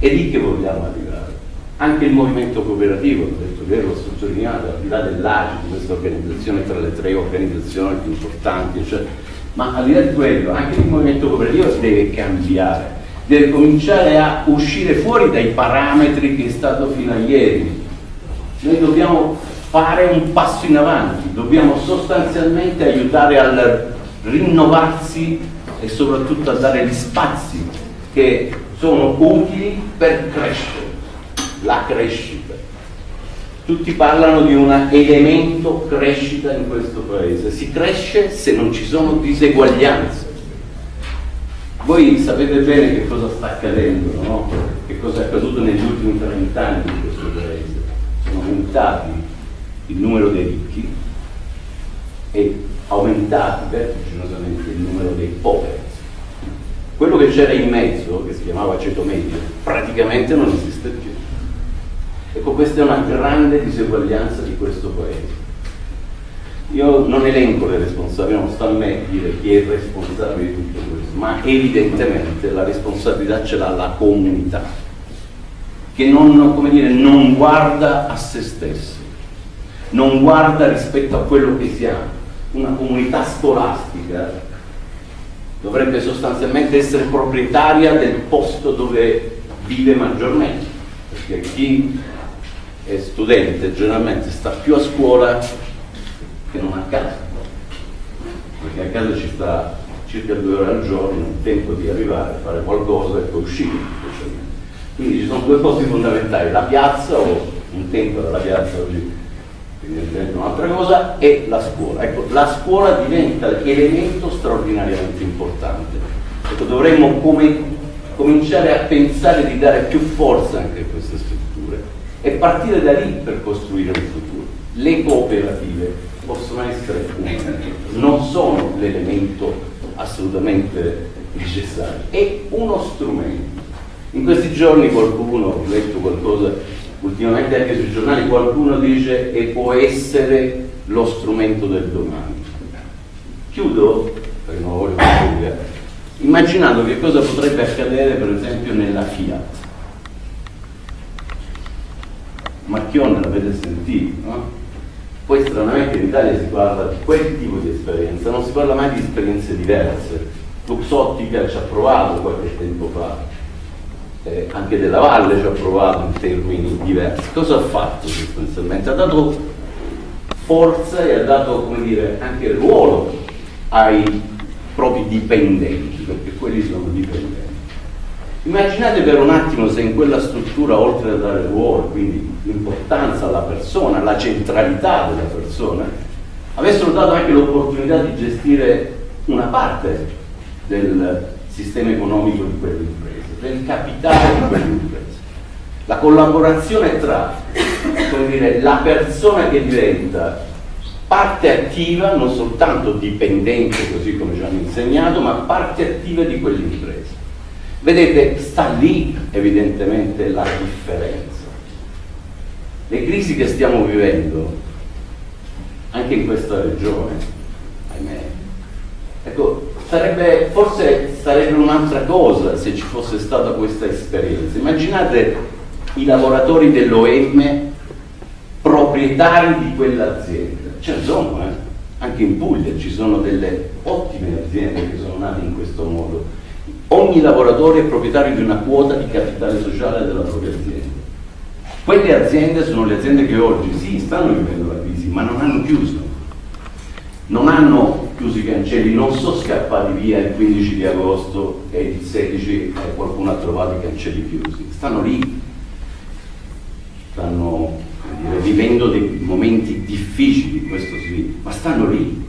E lì che vogliamo arrivare. Anche il movimento cooperativo, ho detto che l'ho sottolineato, al di là dell'AGI, questa organizzazione tra le tre organizzazioni più importanti, cioè ma al di là di quello anche il movimento cooperativo deve cambiare, deve cominciare a uscire fuori dai parametri che è stato fino a ieri. Noi dobbiamo fare un passo in avanti, dobbiamo sostanzialmente aiutare al rinnovarsi e soprattutto a dare gli spazi che sono utili per crescere, la crescita tutti parlano di un elemento crescita in questo paese. Si cresce se non ci sono diseguaglianze. Voi sapete bene che cosa sta accadendo, no? che cosa è accaduto negli ultimi 30 anni in questo paese. Sono aumentati il numero dei ricchi e aumentati vertiginosamente il numero dei poveri. Quello che c'era in mezzo, che si chiamava ceto medio, praticamente non esiste più. Ecco, questa è una grande diseguaglianza di questo Paese. Io non elenco le responsabilità, non sta a me dire chi è responsabile di tutto questo, ma evidentemente la responsabilità ce l'ha la comunità, che non, dire, non guarda a se stessa, non guarda rispetto a quello che siamo. Una comunità scolastica dovrebbe sostanzialmente essere proprietaria del posto dove vive maggiormente, perché chi è studente generalmente sta più a scuola che non a casa, perché a casa ci sta circa due ore al giorno, il tempo di arrivare, fare qualcosa e poi uscire. Quindi ci sono due posti fondamentali, la piazza o un tempo era la piazza oggi evidentemente un'altra cosa, e la scuola. Ecco, la scuola diventa elemento straordinariamente importante. Ecco, dovremmo come cominciare a pensare di dare più forza anche a strutture e partire da lì per costruire il futuro. Le cooperative possono essere non sono l'elemento assolutamente necessario, è uno strumento. In questi giorni qualcuno, ho letto qualcosa ultimamente anche sui giornali, qualcuno dice e può essere lo strumento del domani. Chiudo, perché non voglio concludere, immaginando che cosa potrebbe accadere per esempio nella Fiat. Marchionne l'avete sentito, no? Poi stranamente in Italia si parla di quel tipo di esperienza, non si parla mai di esperienze diverse. Luxottica ci ha provato qualche tempo fa, eh, anche della Valle ci ha provato in termini diversi. Cosa ha fatto sostanzialmente? Ha dato forza e ha dato, dire, anche ruolo ai propri dipendenti, perché quelli sono dipendenti. Immaginate per un attimo se in quella struttura, oltre a dare ruolo, quindi l'importanza alla persona, la centralità della persona, avessero dato anche l'opportunità di gestire una parte del sistema economico di quell'impresa, del capitale di quell'impresa. La collaborazione tra dire, la persona che diventa parte attiva, non soltanto dipendente, così come ci hanno insegnato, ma parte attiva di quell'impresa. Vedete, sta lì evidentemente la differenza. Le crisi che stiamo vivendo, anche in questa regione, ahimè, ecco, sarebbe, forse sarebbe un'altra cosa se ci fosse stata questa esperienza. Immaginate i lavoratori dell'OM proprietari di quell'azienda ce ne eh? anche in Puglia ci sono delle ottime aziende che sono nate in questo modo. Ogni lavoratore è proprietario di una quota di capitale sociale della propria azienda. Quelle aziende sono le aziende che oggi sì, stanno vivendo la crisi, ma non hanno chiuso. Non hanno chiuso i cancelli, non sono scappati via il 15 di agosto e il 16 eh, qualcuno ha trovato i cancelli chiusi. Stanno lì, stanno dire, vivendo dei momenti difficili questo sì, ma stanno lì,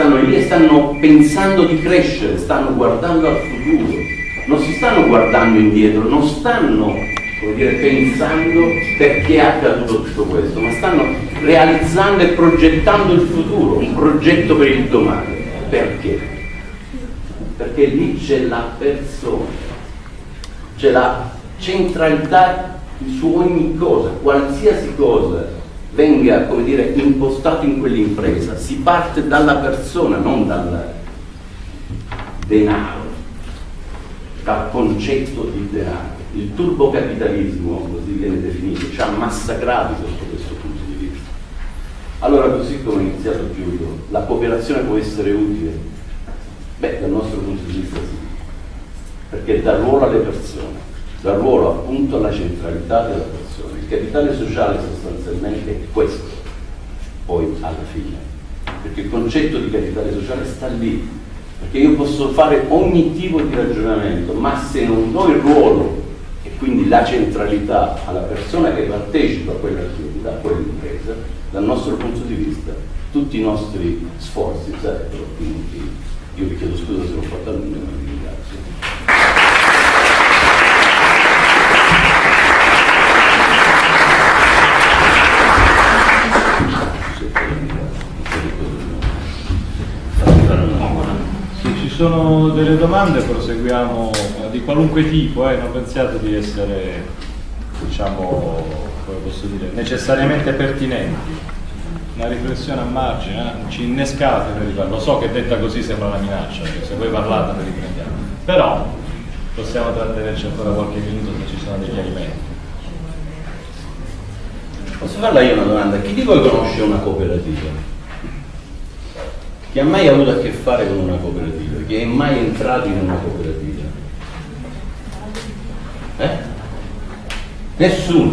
stanno lì e stanno pensando di crescere, stanno guardando al futuro, non si stanno guardando indietro, non stanno dire, pensando perché è accaduto tutto questo, ma stanno realizzando e progettando il futuro, un progetto per il domani. Perché? Perché lì c'è la persona, c'è la centralità su ogni cosa, qualsiasi cosa venga come dire, impostato in quell'impresa, si parte dalla persona, non dal denaro, dal concetto di denaro. Il turbocapitalismo, così viene definito, ci ha massacrati sotto questo punto di vista. Allora, così come ho iniziato chiudo, la cooperazione può essere utile? Beh, dal nostro punto di vista sì, perché dà ruolo alle persone dà ruolo appunto alla centralità della persona. Il capitale sociale sostanzialmente è questo, poi alla fine, perché il concetto di capitale sociale sta lì, perché io posso fare ogni tipo di ragionamento, ma se non do il ruolo e quindi la centralità alla persona che partecipa a quell'attività, a quell'impresa, dal nostro punto di vista tutti i nostri sforzi sarebbero inutili. Io vi chiedo scusa se l'ho fatto a lungo, sono delle domande proseguiamo di qualunque tipo, eh, non pensiate di essere, diciamo, dire, necessariamente pertinenti. Una riflessione a margine, eh? ci innescate per riparlare. Lo so che detta così sembra una minaccia, che se voi parlate ve riprendiamo. Però possiamo trattenerci ancora qualche minuto se ci sono dei chiarimenti. Posso farla io una domanda? Chi di voi conosce una cooperativa? Chi ha mai avuto a che fare con una cooperativa? Chi è mai entrato in una cooperativa? Eh? Nessuno,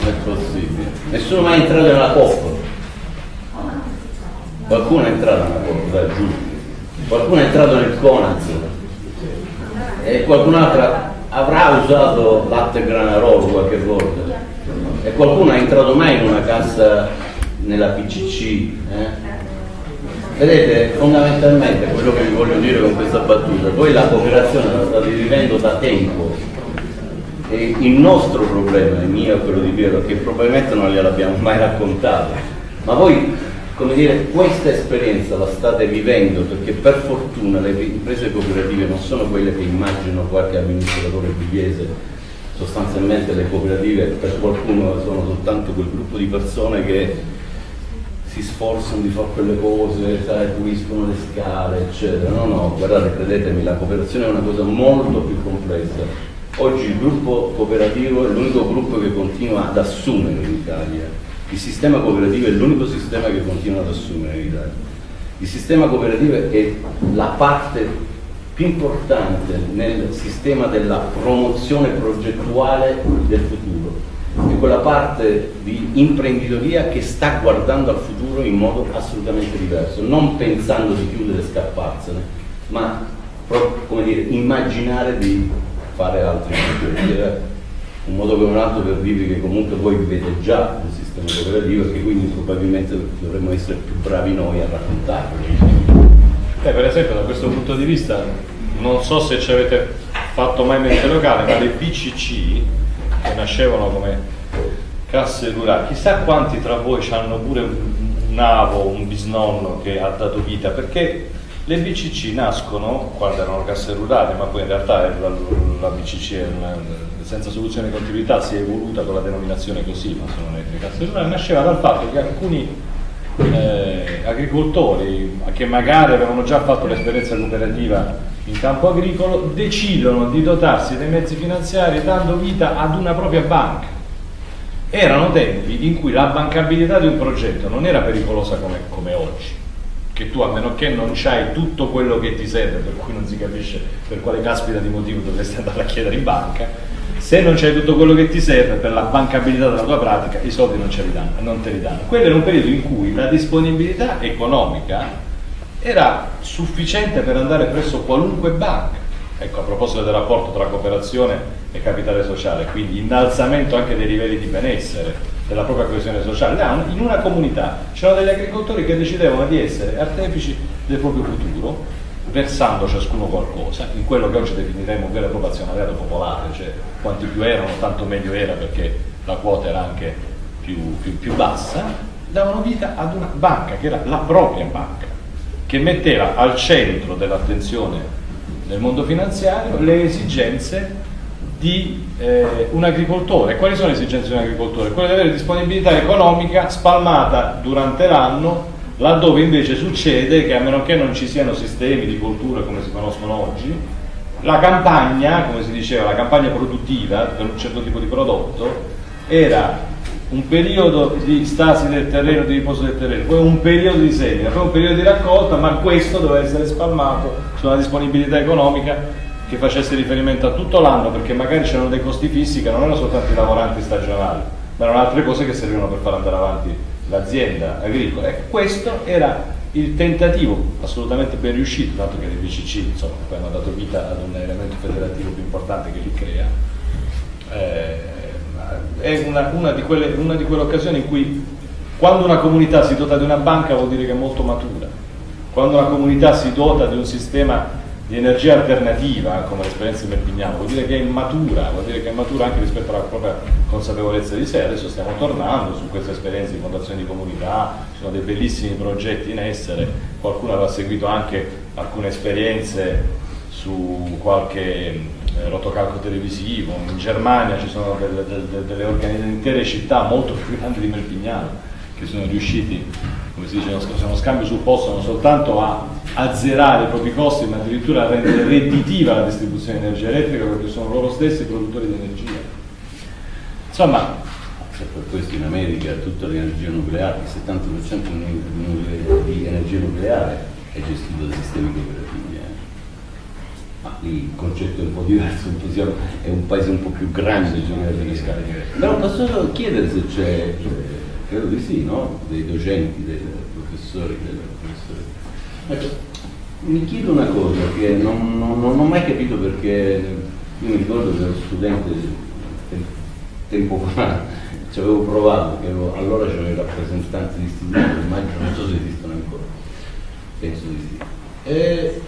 non è possibile. Nessuno mai entrato nella coppa. Qualcuno è entrato nella coppa, da giù. Qualcuno è entrato nel Conaz. E qualcun altro avrà usato latte granarolo qualche volta. E qualcuno è entrato mai in una cassa nella PCC. Eh? Vedete, fondamentalmente quello che vi voglio dire con questa battuta, voi la cooperazione la state vivendo da tempo. E il nostro problema, il mio e quello di Piero, che probabilmente non gliel'abbiamo mai raccontato, ma voi, come dire, questa esperienza la state vivendo perché per fortuna le imprese cooperative non sono quelle che immagino qualche amministratore pugliese, sostanzialmente le cooperative per qualcuno sono soltanto quel gruppo di persone che si sforzano di fare quelle cose, sai, puliscono le scale, eccetera. No, no, guardate, credetemi, la cooperazione è una cosa molto più complessa. Oggi il gruppo cooperativo è l'unico gruppo che continua ad assumere in Italia. Il sistema cooperativo è l'unico sistema che continua ad assumere in Italia. Il sistema cooperativo è la parte più importante nel sistema della promozione progettuale del futuro è quella parte di imprenditoria che sta guardando al futuro in modo assolutamente diverso, non pensando di chiudere e scapparsene, ma come dire, immaginare di fare altri futuri. Un modo come un altro per dirvi che comunque voi vivete già un sistema cooperativo e che quindi probabilmente dovremmo essere più bravi noi a raccontarlo. Eh, per esempio da questo punto di vista non so se ci avete fatto mai mente locale, ma le BCC che nascevano come casse rurali, chissà quanti tra voi hanno pure un avo, un bisnonno che ha dato vita, perché le BCC nascono quando erano casse rurali, ma poi in realtà la, la BCC una, senza soluzione di continuità si è evoluta con la denominazione così, ma sono le, le casse rurali, nasceva dal fatto che alcuni eh, agricoltori che magari avevano già fatto l'esperienza cooperativa in campo agricolo decidono di dotarsi dei mezzi finanziari dando vita ad una propria banca. Erano tempi in cui la bancabilità di un progetto non era pericolosa come, come oggi, che tu a meno che non c'hai tutto quello che ti serve, per cui non si capisce per quale caspita di motivo dovresti andare a chiedere in banca, se non c'hai tutto quello che ti serve per la bancabilità della tua pratica, i soldi non, ce li danno, non te li danno. Quello era un periodo in cui la disponibilità economica era sufficiente per andare presso qualunque banca. Ecco, a proposito del rapporto tra cooperazione e capitale sociale, quindi innalzamento anche dei livelli di benessere, della propria coesione sociale, in una comunità c'erano degli agricoltori che decidevano di essere artefici del proprio futuro, versando ciascuno qualcosa, in quello che oggi definiremo un vero e proprio azionariato popolare, cioè quanti più erano tanto meglio era perché la quota era anche più, più, più bassa, davano vita ad una banca che era la propria banca che metteva al centro dell'attenzione del mondo finanziario le esigenze di eh, un agricoltore. Quali sono le esigenze di un agricoltore? Quelle di avere disponibilità economica spalmata durante l'anno, laddove invece succede che a meno che non ci siano sistemi di coltura come si conoscono oggi, la campagna, come si diceva, la campagna produttiva per un certo tipo di prodotto era un periodo di stasi del terreno, di riposo del terreno, poi un periodo di semina, poi un periodo di raccolta, ma questo doveva essere spalmato su una disponibilità economica che facesse riferimento a tutto l'anno, perché magari c'erano dei costi fissi che non erano soltanto i lavoranti stagionali, ma erano altre cose che servivano per far andare avanti l'azienda agricola. Ecco, questo era il tentativo assolutamente ben riuscito, tanto che le BCC insomma, poi hanno dato vita ad un elemento federativo più importante che li crea. Eh, è una, una, di quelle, una di quelle occasioni in cui quando una comunità si dota di una banca vuol dire che è molto matura, quando una comunità si dota di un sistema di energia alternativa, come l'esperienza di Merpignano, vuol dire che è matura, vuol dire che è matura anche rispetto alla propria consapevolezza di sé. Adesso stiamo tornando su queste esperienze di fondazione di comunità, ci sono dei bellissimi progetti in essere, qualcuno aveva seguito anche alcune esperienze su qualche eh, rotocalco televisivo, in Germania ci sono delle, delle, delle intere città molto più grandi di Merpignano che sono riusciti, come si dice, uno scambio sul posto non soltanto a azzerare i propri costi, ma addirittura a rendere redditiva la distribuzione di energia elettrica perché sono loro stessi produttori di energia. Insomma, per questo in America tutta l'energia nucleare, il 70% di energia nucleare è gestito da sistemi cooperativi il concetto è un po' diverso, è un paese un po' più grande, però posso chiedere se c'è, credo di sì, no? dei docenti, dei professori, dei professori. Ecco, mi chiedo una cosa che non, non, non, ho mai capito perché io mi ricordo che ero studente tempo fa, ci avevo provato, che ero, allora c'erano i rappresentanti di istituti, immagino, non so se esistono ancora Penso di sì. Eh,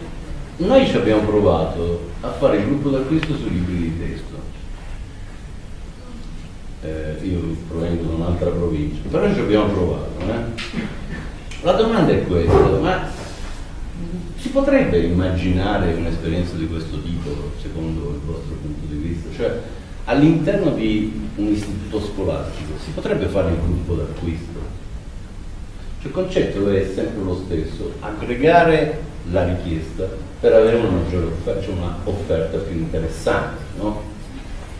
noi ci abbiamo provato a fare il gruppo d'acquisto sui libri di testo. Eh, io provengo da un'altra provincia, però ci abbiamo provato. Eh? La domanda è questa, ma si potrebbe immaginare un'esperienza di questo tipo, secondo il vostro punto di vista? Cioè, all'interno di un istituto scolastico si potrebbe fare il gruppo d'acquisto? Cioè, il concetto è sempre lo stesso, aggregare la richiesta per avere una maggiore offerta, cioè una offerta più interessante. No?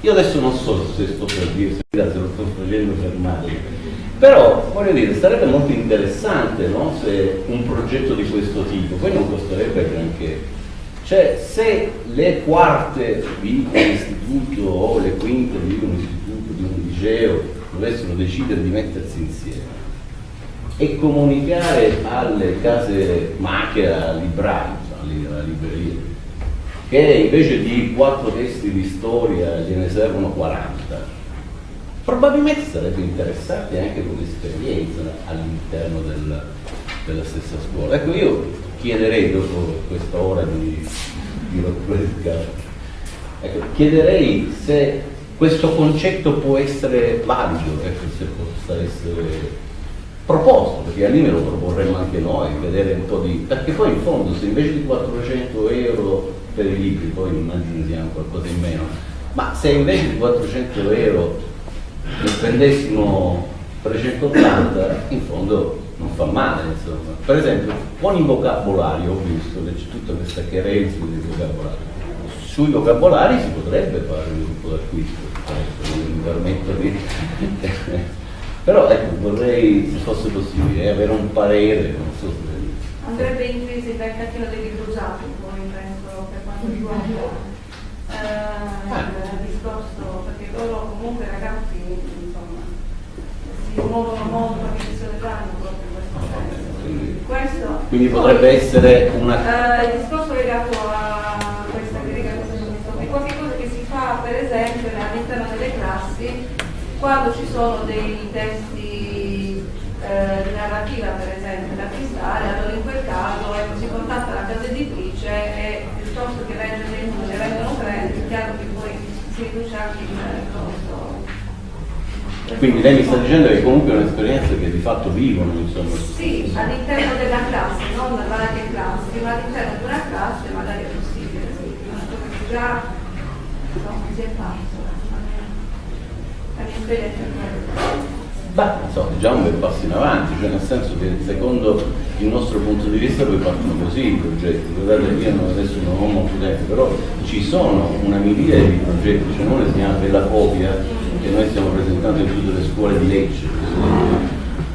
Io adesso non so se sto per dire, se lo sto facendo fermare, però voglio dire, sarebbe molto interessante no? se un progetto di questo tipo, poi non costerebbe granché. Cioè se le quarte di un istituto o le quinte di un istituto, di un liceo, dovessero decidere di mettersi insieme e comunicare alle case macchina, librari, alla libreria, che invece di quattro testi di storia gliene servono 40, probabilmente sarebbe interessante anche come esperienza all'interno del, della stessa scuola. Ecco, io chiederei dopo questa ora di, di rottura ecco, chiederei se questo concetto può essere valido, ecco, se possa essere proposto, perché lì me lo proporremmo anche noi, vedere un po' di... perché poi in fondo se invece di 400 euro per i libri, poi immagino sia qualcosa in meno, ma se invece di 400 euro ne spendessimo 380, in fondo non fa male, insomma. Per esempio, con i vocabolario ho visto che c'è tutta questa querelza di vocabolario. Sui vocabolari si potrebbe fare un gruppo d'acquisto, mi permetto di però ecco, vorrei, se fosse possibile, avere un parere, non so se... Andrebbe in crisi il mercatino dei libri usati, poi penso, per quanto riguarda eh, ah. il discorso, perché loro comunque ragazzi, insomma, si muovono molto perché se ne danno proprio in questo senso. Quindi, questo, quindi potrebbe poi, essere una... Eh, il discorso legato a questa critica che è qualcosa che si fa per esempio quando ci sono dei testi eh, di narrativa per esempio da acquistare, allora in quel caso ecco, si contatta la casa editrice e piuttosto che vendere dei numeri vengono tre, è chiaro che poi si riduce anche il costo. Quindi lei mi sta dicendo che comunque è un'esperienza che di fatto vivono, insomma. Sì, all'interno della classe, non varie classi, ma all'interno di una classe magari è possibile, sì, già insomma, si è fatto. Beh, insomma, già un bel passo in avanti, cioè nel senso che secondo il nostro punto di vista poi partono così i progetti. Guardate, io adesso non ho molto tempo, però ci sono una miriade di progetti, cioè uno si chiama Bella Copia, che noi stiamo presentando in tutte le scuole di Lecce.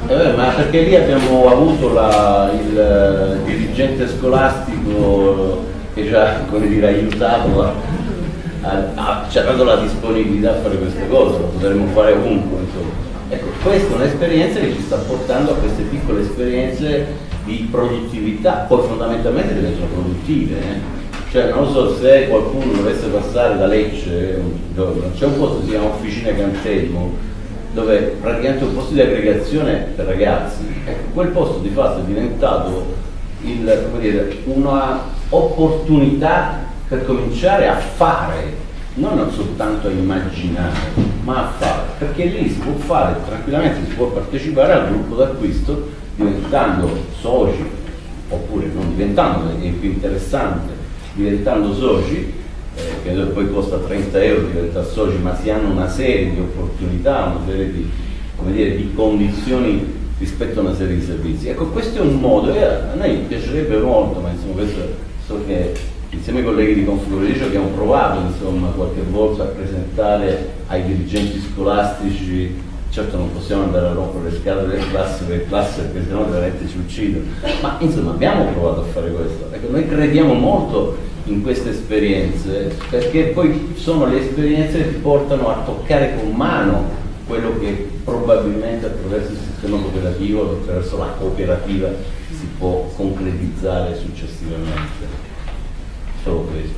Eh, ma perché lì abbiamo avuto la, il dirigente scolastico che ci ha dire, aiutato a dato la disponibilità a fare queste cose, lo potremmo fare ovunque. Insomma. Ecco, questa è un'esperienza che ci sta portando a queste piccole esperienze di produttività, poi fondamentalmente diventano produttive. Eh? Cioè non so se qualcuno dovesse passare da Lecce c'è un posto che si chiama Officina Cantelmo, dove praticamente è un posto di aggregazione per ragazzi. Ecco, quel posto di fatto è diventato un'opportunità per cominciare a fare, non soltanto a immaginare, ma a fare, perché lì si può fare tranquillamente, si può partecipare al gruppo d'acquisto diventando soci, oppure non diventando, è più interessante, diventando soci, eh, che poi costa 30 euro diventare soci, ma si hanno una serie di opportunità, una serie di, dire, di condizioni rispetto a una serie di servizi. Ecco, questo è un modo, e a noi piacerebbe molto, ma insomma questo so che insieme ai colleghi di Confluenza abbiamo provato insomma, qualche volta a presentare ai dirigenti scolastici, certo non possiamo andare a rompere le scale delle classi per classe perché sennò veramente ci uccidono, ma insomma abbiamo provato a fare questo, ecco, noi crediamo molto in queste esperienze perché poi sono le esperienze che ti portano a toccare con mano quello che probabilmente attraverso il sistema cooperativo, attraverso la cooperativa si può concretizzare successivamente solo questo.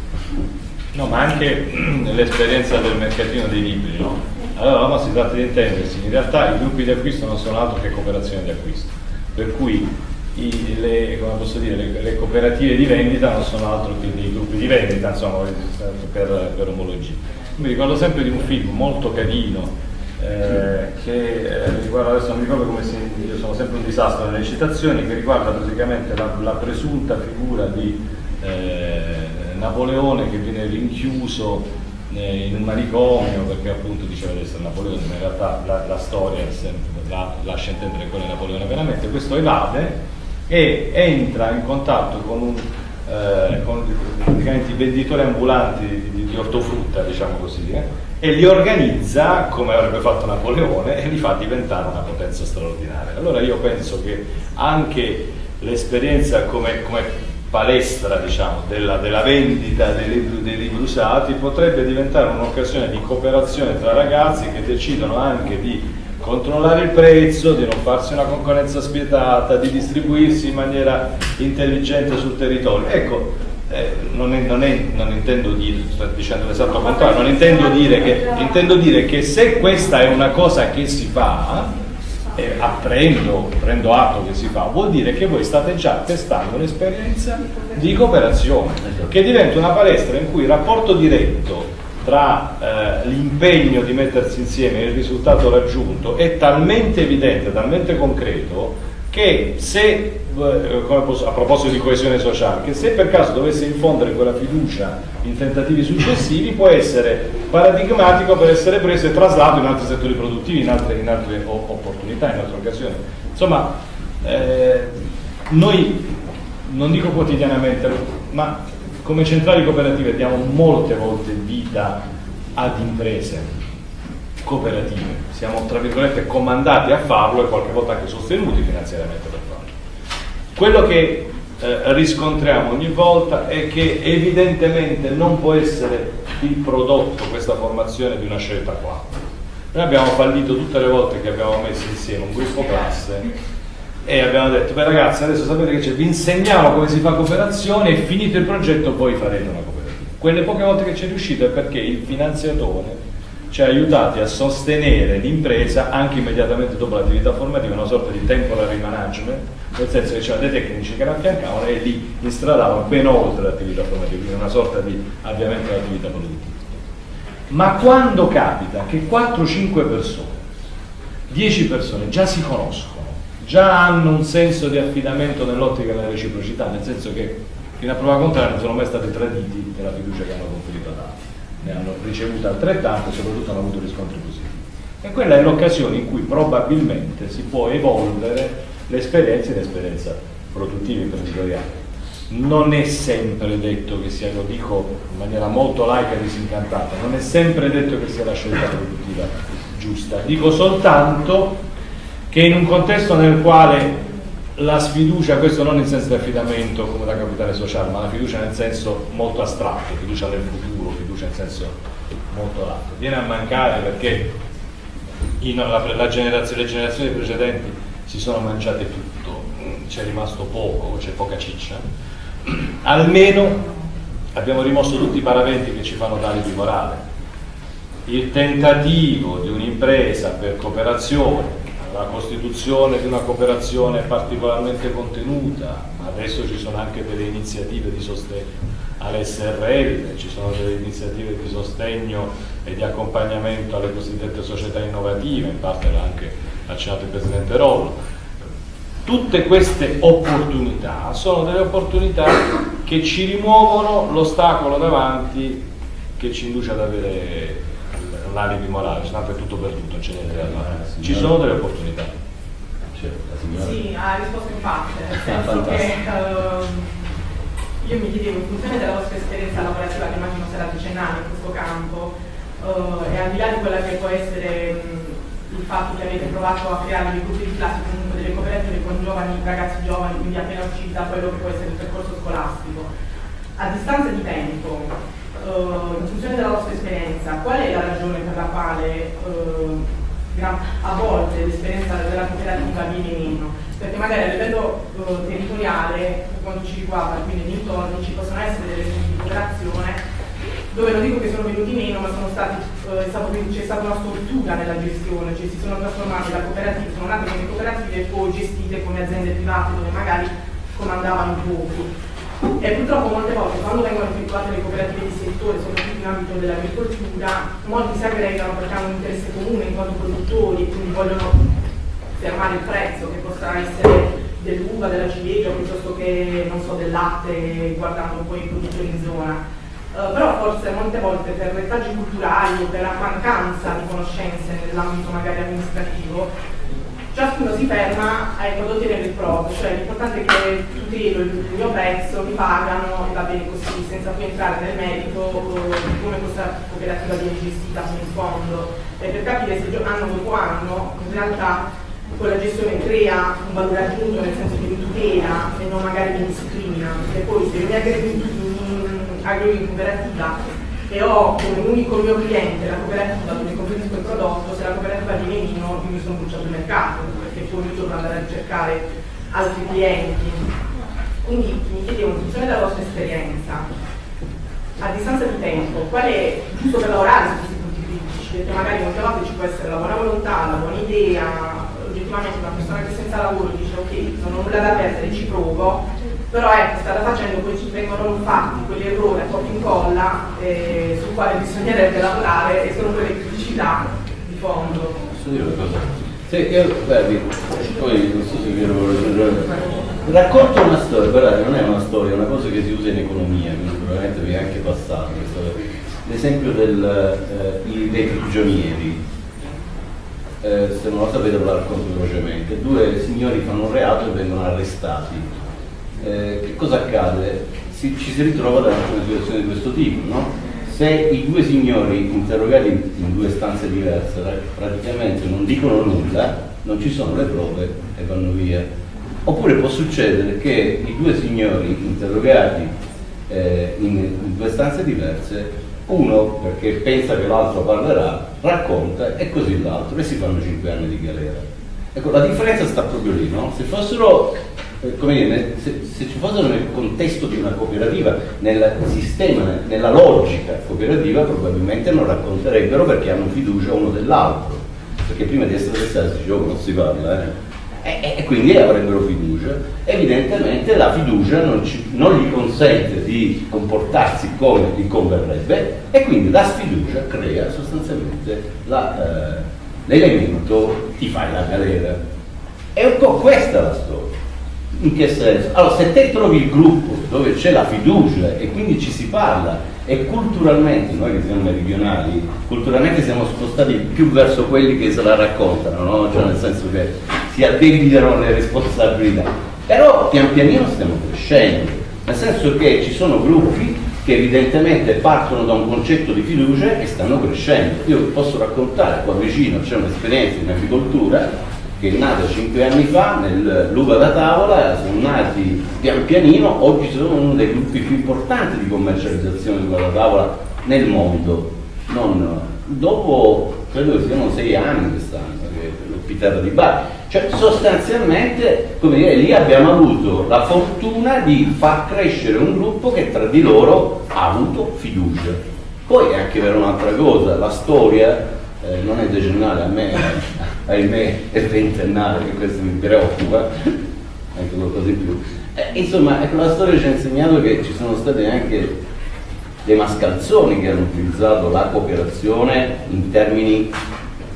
No, ma anche l'esperienza del mercatino dei libri, no? Allora no, si tratta di intendersi, in realtà i gruppi di acquisto non sono altro che cooperazione di acquisto, per cui i, le, dire, le, le, cooperative di vendita non sono altro che dei gruppi di vendita, insomma, per, per omologia. Mi ricordo sempre di un film molto carino eh, che eh, riguarda, adesso non mi ricordo come si, io sono sempre un disastro nelle citazioni, che riguarda praticamente la, la presunta figura di eh, Napoleone che viene rinchiuso eh, in un manicomio perché appunto diceva di essere Napoleone, ma in realtà la, la storia la, lascia intendere quello è Napoleone veramente, questo evade e entra in contatto con, un, eh, con i venditori ambulanti di, di, di ortofrutta, diciamo così, eh, e li organizza come avrebbe fatto Napoleone e li fa diventare una potenza straordinaria. Allora io penso che anche l'esperienza come, come palestra diciamo, della, della, vendita dei libri, dei libri, usati potrebbe diventare un'occasione di cooperazione tra ragazzi che decidono anche di controllare il prezzo, di non farsi una concorrenza spietata, di distribuirsi in maniera intelligente sul territorio. Ecco, eh, non, è, non, è, non, intendo dire, sto dicendo l'esatto contrario, non intendo dire, che, intendo dire che se questa è una cosa che si fa, eh, apprendo, prendo atto che si fa, vuol dire che voi state già testando un'esperienza di cooperazione, che diventa una palestra in cui il rapporto diretto tra eh, l'impegno di mettersi insieme e il risultato raggiunto è talmente evidente, talmente concreto, che se, eh, a proposito di coesione sociale, che se per caso dovesse infondere quella fiducia in tentativi successivi può essere paradigmatico per essere preso e traslato in altri settori produttivi, in altre, in altre opportunità, in altre occasioni. Insomma, eh, noi, non dico quotidianamente, ma come centrali cooperative diamo molte volte vita ad imprese cooperative, siamo tra virgolette comandati a farlo e qualche volta anche sostenuti finanziariamente per farlo. Quello che eh, riscontriamo ogni volta è che evidentemente non può essere il prodotto questa formazione di una scelta qua. Noi abbiamo fallito tutte le volte che abbiamo messo insieme un gruppo classe e abbiamo detto, beh ragazzi adesso sapete che c'è, vi insegniamo come si fa cooperazione e finito il progetto poi farete una cooperativa. Quelle poche volte che ci è riuscito è perché il finanziatore ci ha aiutati a sostenere l'impresa anche immediatamente dopo l'attività formativa, una sorta di temporary management, nel senso che c'erano dei tecnici che l'affiancavano e li instradavano ben oltre l'attività formativa, quindi una sorta di avviamento dell'attività produttiva. Ma quando capita che 4-5 persone, 10 persone già si conoscono, già hanno un senso di affidamento nell'ottica della reciprocità, nel senso che fino a prova contraria non sono mai stati traditi nella fiducia che hanno conferito ad altri ne hanno ricevute altrettante e soprattutto hanno avuto riscontri positivi. E quella è l'occasione in cui probabilmente si può evolvere l'esperienza in esperienza produttiva e imprenditoriale. Non è sempre detto che sia, lo dico in maniera molto laica e disincantata, non è sempre detto che sia la scelta produttiva giusta. Dico soltanto che in un contesto nel quale la sfiducia, questo non in senso di affidamento come da capitale sociale, ma la fiducia nel senso molto astratto, fiducia nel futuro, fiducia in senso molto lato, viene a mancare perché in, la, la generazione, le generazioni precedenti si sono mangiate tutto, c'è rimasto poco, c'è poca ciccia, almeno abbiamo rimosso tutti i paraventi che ci fanno dare di morale. Il tentativo di un'impresa per cooperazione la costituzione di una cooperazione particolarmente contenuta, adesso ci sono anche delle iniziative di sostegno all'SRL, ci sono delle iniziative di sostegno e di accompagnamento alle cosiddette società innovative, in parte l'ha anche accennato il Presidente Rollo. Tutte queste opportunità sono delle opportunità che ci rimuovono l'ostacolo davanti che ci induce ad avere l'alibi morale, tanto è tutto perduto, non c'è niente da fare. Ci sono delle opportunità. Sì, ha risposto in parte, nel senso che uh, io mi chiedevo in funzione della vostra esperienza lavorativa, che immagino sarà decennale in questo campo, uh, e al di là di quella che può essere mh, il fatto che avete provato a creare dei gruppi di classe, comunque delle cooperative con giovani, ragazzi giovani, quindi appena usciti da quello che può essere il percorso scolastico, a distanza di tempo, in funzione della vostra esperienza, qual è la ragione per la quale uh, a volte l'esperienza della cooperativa viene meno? Perché magari a livello uh, territoriale, per quanto ci riguarda, quindi nei dintorni, ci possono essere delle esempi di cooperazione dove non dico che sono venuti meno, ma eh, c'è stata una stortura nella gestione, cioè si sono trasformate da cooperative, sono nate come cooperative e poi gestite come aziende private dove magari comandavano pochi. E purtroppo molte volte quando vengono effettuate le cooperative di settore, soprattutto in ambito dell'agricoltura, molti si aggregano perché hanno un interesse comune in quanto produttori e quindi vogliono fermare il prezzo che possa essere dell'uva, della ciliegia piuttosto che so, del latte guardando poi i produttori in zona. Uh, però forse molte volte per retaggi culturali o per la mancanza di conoscenze nell'ambito magari amministrativo ciascuno si ferma ai prodotti il proprio, cioè l'importante è che tutelo il mio prezzo, mi pagano e va bene così, senza poi entrare nel merito di come questa cooperativa viene gestita fino in fondo, e per capire se anno dopo anno in realtà quella gestione crea un valore aggiunto nel senso che mi tutela e non magari mi discrimina, perché poi se mi aggrego in cooperativa e ho come unico mio cliente la cooperativa dove conferisco il prodotto, se la cooperativa viene meno io mi sono bruciato il mercato, perché poi devo andare a ricercare altri clienti. Quindi mi chiedevo, in funzione della vostra esperienza, a distanza di tempo, qual è giusto per lavorare su questi punti critici? Perché magari molte volte ci può essere la buona volontà, la buona idea, oggettivamente una persona che senza lavoro dice ok, non ho nulla da perdere, ci provo, però ecco, strada facendo poi vengono fatti quegli errori a copia incolla eh, sul quale bisognerebbe lavorare e sono quelle criticità di fondo. Posso dire una cosa? Sì, io, guardi, poi non so se vi racconto una storia, guardate, non è una storia, è una cosa che si usa in economia, quindi probabilmente vi è anche passato. L'esempio eh, dei prigionieri. Eh, se non lo sapete lo racconto velocemente. Due signori fanno un reato e vengono arrestati eh, che cosa accade? Si, ci si ritrova davanti a una situazione di questo tipo, no? Se i due signori interrogati in due stanze diverse praticamente non dicono nulla, non ci sono le prove e vanno via. Oppure può succedere che i due signori interrogati eh, in, in due stanze diverse uno perché pensa che l'altro parlerà, racconta e così l'altro e si fanno cinque anni di galera. Ecco, la differenza sta proprio lì, no? Se fossero come dire, se, se, ci fossero nel contesto di una cooperativa, nel sistema, nella logica cooperativa, probabilmente non racconterebbero perché hanno fiducia uno dell'altro, perché prima di essere arrestati si dice non si parla, eh? e, e, quindi avrebbero fiducia. Evidentemente la fiducia non, ci, non, gli consente di comportarsi come gli converrebbe e quindi la sfiducia crea sostanzialmente eh, l'elemento eh, ti fai la galera. È un po' questa la storia. In che senso? Allora, se te trovi il gruppo dove c'è la fiducia e quindi ci si parla e culturalmente, noi che siamo meridionali, culturalmente siamo spostati più verso quelli che se la raccontano, no? cioè nel senso che si addebitano le responsabilità. Però pian pianino stiamo crescendo, nel senso che ci sono gruppi che evidentemente partono da un concetto di fiducia e stanno crescendo. Io posso raccontare, qua vicino c'è un'esperienza in agricoltura che è nata cinque anni fa nell'uva da tavola, sono nati pian pianino, oggi sono uno dei gruppi più importanti di commercializzazione di uva da tavola nel mondo. Non, dopo credo che siano sei anni quest'anno, l'Ospiterra di Bari. Cioè sostanzialmente, come dire, lì abbiamo avuto la fortuna di far crescere un gruppo che tra di loro ha avuto fiducia. Poi è anche vero un'altra cosa, la storia eh, non è decennale, a me, ahimè, è ventennale, che questo mi preoccupa, anche qualcosa in più. Eh, insomma, ecco, la storia ci ha insegnato che ci sono state anche dei mascalzoni che hanno utilizzato la cooperazione in termini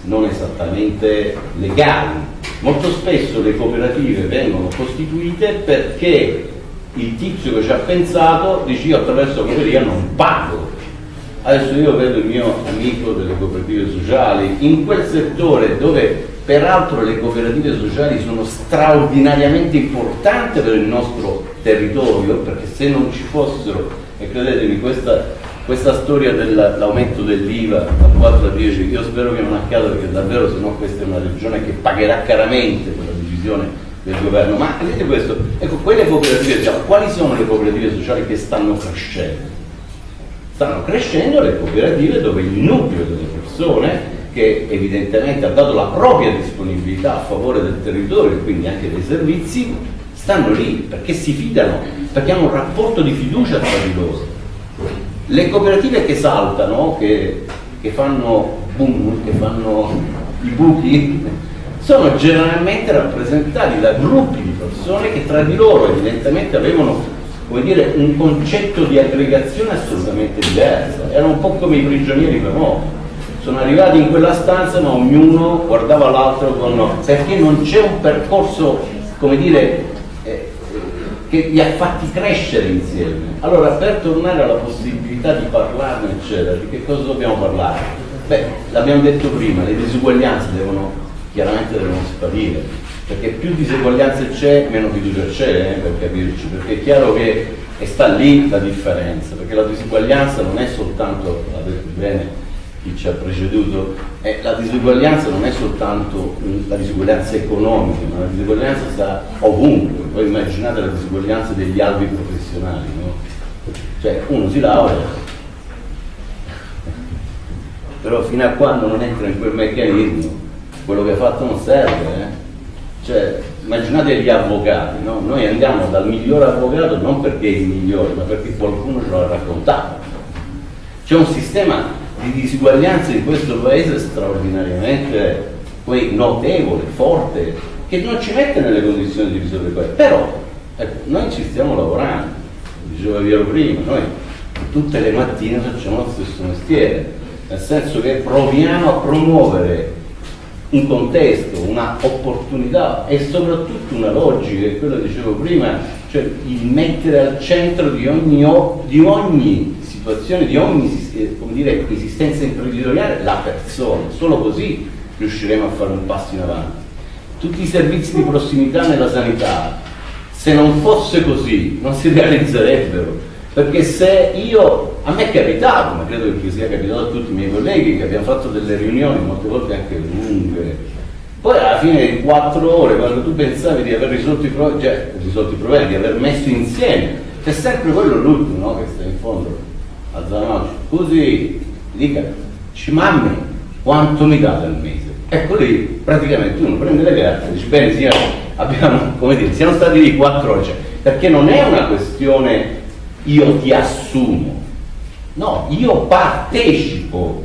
non esattamente legali. Molto spesso le cooperative vengono costituite perché il tizio che ci ha pensato dice io attraverso la cooperativa non pago Adesso io vedo il mio amico delle cooperative sociali, in quel settore dove peraltro le cooperative sociali sono straordinariamente importanti per il nostro territorio, perché se non ci fossero, e credetemi questa, questa storia dell'aumento dell'IVA da 4 a 10, io spero che non accada perché davvero se no questa è una regione che pagherà caramente quella decisione del governo, ma vedete questo, ecco quelle cooperative, diciamo, quali sono le cooperative sociali che stanno crescendo? Stanno crescendo le cooperative dove il nucleo delle persone che evidentemente ha dato la propria disponibilità a favore del territorio e quindi anche dei servizi, stanno lì perché si fidano, perché hanno un rapporto di fiducia tra di loro. Le cooperative che saltano, che, che fanno boom, che fanno i buchi, sono generalmente rappresentati da gruppi di persone che tra di loro evidentemente avevano come dire, un concetto di aggregazione assolutamente diverso. Erano un po' come i prigionieri famosi. Sono arrivati in quella stanza ma ognuno guardava l'altro con... perché non c'è un percorso, come dire, eh, che li ha fatti crescere insieme. Allora, per tornare alla possibilità di parlarne, eccetera, di che cosa dobbiamo parlare? Beh, l'abbiamo detto prima, le disuguaglianze devono, chiaramente devono sparire perché più diseguaglianza c'è, meno fiducia c'è, eh, per capirci, perché è chiaro che sta lì la differenza, perché la disuguaglianza non è soltanto, l'ha detto bene chi ci ha preceduto, eh, la disuguaglianza non è soltanto la disuguaglianza economica, ma la disuguaglianza sta ovunque, voi immaginate la disuguaglianza degli albi professionali, no? Cioè uno si laurea, però fino a quando non entra in quel meccanismo, quello che ha fatto non serve, eh? Cioè, immaginate gli avvocati, no? noi andiamo dal migliore avvocato non perché è il migliore, ma perché qualcuno ce l'ha raccontato. C'è un sistema di disuguaglianza in questo paese straordinariamente poi notevole, forte, che non ci mette nelle condizioni di risolvere questo. Però ecco, noi ci stiamo lavorando, diceva Piero prima, noi tutte le mattine facciamo lo stesso mestiere, nel senso che proviamo a promuovere un contesto, una opportunità e soprattutto una logica, che quello che dicevo prima, cioè il mettere al centro di ogni, di ogni situazione, di ogni eh, dire, esistenza imprenditoriale la persona, solo così riusciremo a fare un passo in avanti. Tutti i servizi di prossimità nella sanità, se non fosse così, non si realizzerebbero perché se io, a me è capitato, ma credo che sia capitato a tutti i miei colleghi, che abbiamo fatto delle riunioni molte volte anche lunghe, poi alla fine di quattro ore, quando tu pensavi di aver risolto i problemi, cioè risolto i problemi, di aver messo insieme, c'è sempre quello l'ultimo no? che sta in fondo, a Zanoci, così, dica, ci mammi, quanto mi date al mese? Ecco lì praticamente uno prende le carte e dice, bene signore, abbiamo, come dire, siamo stati lì quattro ore, cioè, perché non è una questione io ti assumo, no, io partecipo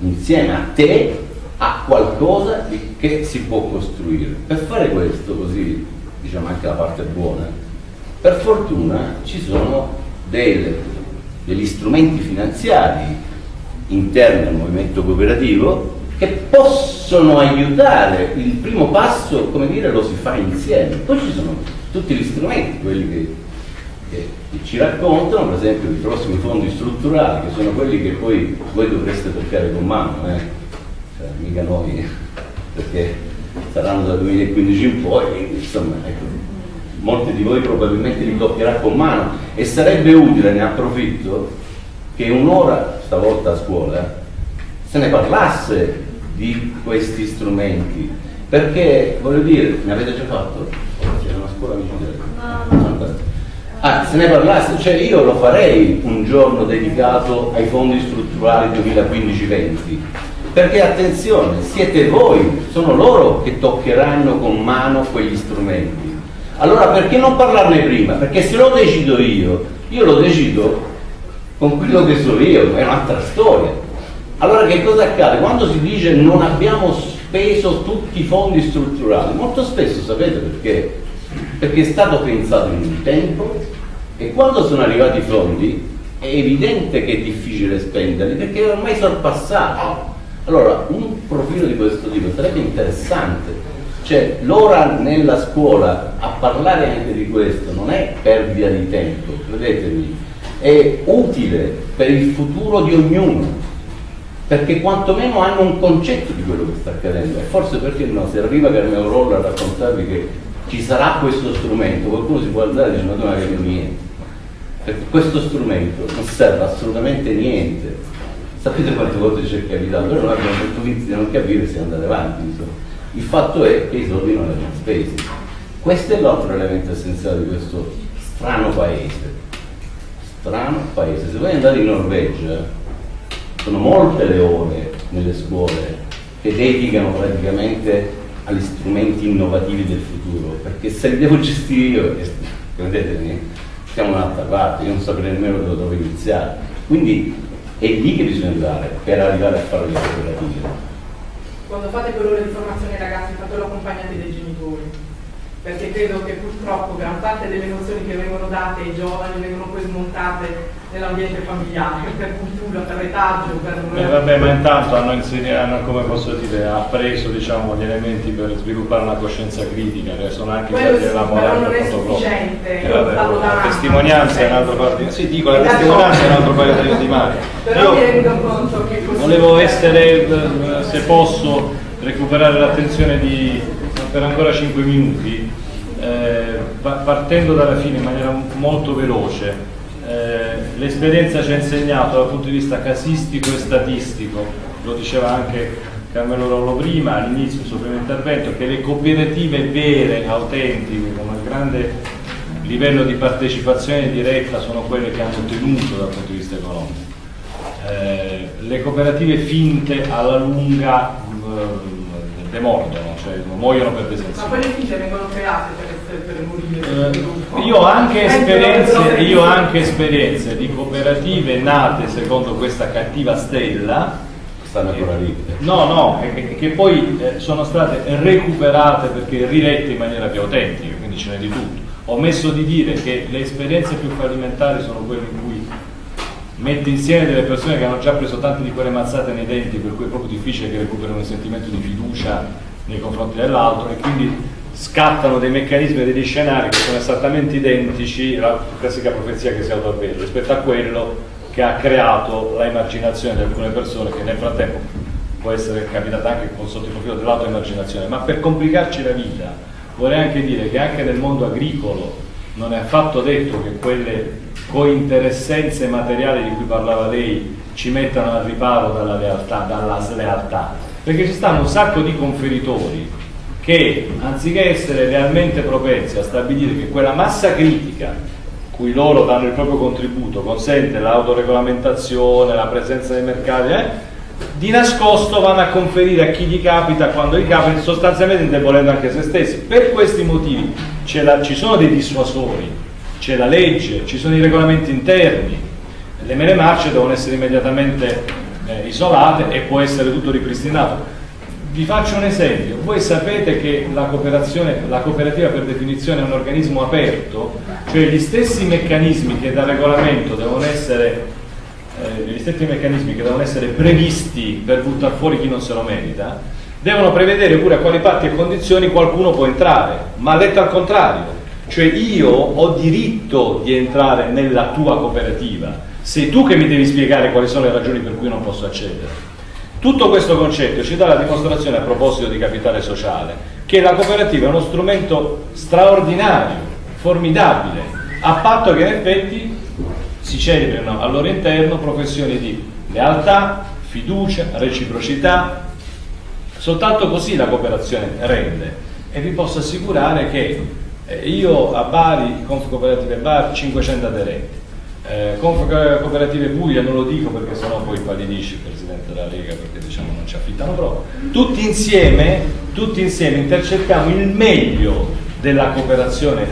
insieme a te a qualcosa che si può costruire. Per fare questo, così diciamo anche la parte buona, per fortuna ci sono delle, degli strumenti finanziari interni al movimento cooperativo che possono aiutare il primo passo, come dire, lo si fa insieme. Poi ci sono tutti gli strumenti, quelli che che ci raccontano, per esempio, i prossimi fondi strutturali, che sono quelli che poi voi dovreste toccare con mano, eh? cioè, mica noi, perché saranno dal 2015 in poi, quindi insomma, ecco, molti di voi probabilmente li toccherà con mano e sarebbe utile, ne approfitto, che un'ora, stavolta a scuola, se ne parlasse di questi strumenti, perché, voglio dire, ne avete già fatto? C'era una scuola vicino? No, no. Ah, se ne parlasse, cioè io lo farei un giorno dedicato ai fondi strutturali 2015-20, perché attenzione, siete voi, sono loro che toccheranno con mano quegli strumenti. Allora perché non parlarne prima? Perché se lo decido io, io lo decido con quello che so io, è un'altra storia. Allora che cosa accade? Quando si dice non abbiamo speso tutti i fondi strutturali, molto spesso sapete perché? Perché è stato pensato in un tempo e quando sono arrivati i fondi è evidente che è difficile spenderli perché è ormai sorpassato. Allora, un profilo di questo tipo sarebbe interessante, cioè l'ora nella scuola a parlare anche di questo non è perdita di tempo, credetemi, è utile per il futuro di ognuno, perché quantomeno hanno un concetto di quello che sta accadendo e forse perché no, se arriva Carmelo Rolla a raccontarvi che ci sarà questo strumento, qualcuno si può alzare e dice ma tu non hai capito niente. Perché questo strumento non serve assolutamente niente. Sapete quante volte ci è capitato? Però noi abbiamo detto vinti di non capire se andare avanti. Insomma. Il fatto è che i soldi non erano spesi. Questo è l'altro elemento essenziale di questo strano paese. Strano paese. Se voi andate in Norvegia, sono molte le ore nelle scuole che dedicano praticamente agli strumenti innovativi del futuro, perché se li devo gestire io, credetemi, siamo un'altra parte, io non saprei nemmeno dove iniziare. Quindi è lì che bisogna andare per arrivare a fare le cooperative. Quando fate quell'ora di formazione ai ragazzi, fatelo accompagnati dai genitori perché credo che purtroppo gran parte delle nozioni che vengono date ai giovani vengono poi smontate nell'ambiente familiare, per cultura, per retaggio, per... Beh, vabbè, ma intanto hanno, hanno come posso dire, appreso diciamo, gli elementi per sviluppare una coscienza critica, che sono anche Quello sì, la morale però non è sufficiente. Eh, vabbè, la testimonianza è un altro paio Sì, dico, la testimonianza è un altro paio di mani. Però mi rendo conto che. Volevo essere, eh, se posso, recuperare l'attenzione di per ancora 5 minuti, eh, partendo dalla fine in maniera molto veloce, eh, l'esperienza ci ha insegnato dal punto di vista casistico e statistico, lo diceva anche Carmelo Rollo prima, all'inizio del suo primo intervento, che le cooperative vere, autentiche, con un grande livello di partecipazione diretta sono quelle che hanno tenuto dal punto di vista economico. Eh, le cooperative finte alla lunga eh, demordono, cioè muoiono per desenzione. Ma quelle figlie vengono create per, per morire? Eh, io, ho anche esperienze, io ho anche esperienze di cooperative nate secondo questa cattiva stella stanno ancora lì. No, no, che, che poi eh, sono state recuperate perché rilette in maniera più autentica, quindi ce n'è di tutto. Ho messo di dire che le esperienze più fallimentari sono quelle in cui mette insieme delle persone che hanno già preso tante di quelle mazzate nei denti per cui è proprio difficile che recuperino un sentimento di fiducia nei confronti dell'altro e quindi scattano dei meccanismi e degli scenari che sono esattamente identici alla classica profezia che si autoavvera rispetto a quello che ha creato la emarginazione di alcune persone che nel frattempo può essere capitata anche con sotto il profilo dell'autoemarginazione. Ma per complicarci la vita vorrei anche dire che anche nel mondo agricolo non è affatto detto che quelle cointeressenze materiali di cui parlava lei ci mettano al riparo dalla, lealtà, dalla slealtà, perché ci stanno un sacco di conferitori che anziché essere realmente propensi a stabilire che quella massa critica cui loro danno il proprio contributo consente l'autoregolamentazione, la presenza dei mercati, eh, di nascosto vanno a conferire a chi gli capita quando gli capita, sostanzialmente indebolendo anche se stessi. Per questi motivi la, ci sono dei dissuasori, c'è la legge, ci sono i regolamenti interni, le mele marce devono essere immediatamente eh, isolate e può essere tutto ripristinato. Vi faccio un esempio, voi sapete che la, la cooperativa per definizione è un organismo aperto, cioè gli stessi meccanismi che da regolamento devono essere stessi meccanismi che devono essere previsti per buttare fuori chi non se lo merita, devono prevedere pure a quali patti e condizioni qualcuno può entrare, ma letto al contrario, cioè io ho diritto di entrare nella tua cooperativa, sei tu che mi devi spiegare quali sono le ragioni per cui non posso accedere. Tutto questo concetto ci dà la dimostrazione a proposito di capitale sociale, che la cooperativa è uno strumento straordinario, formidabile, a patto che in effetti si celebrino al loro interno professioni di lealtà, fiducia, reciprocità, soltanto così la cooperazione rende e vi posso assicurare che eh, io a Bari, Conf Cooperative Bari, 500 aderenti. Eh, Conf Cooperative Puglia non lo dico perché sennò poi impallidisce il Presidente della Lega perché diciamo non ci affittano proprio. Tutti insieme, tutti insieme intercerchiamo il meglio della cooperazione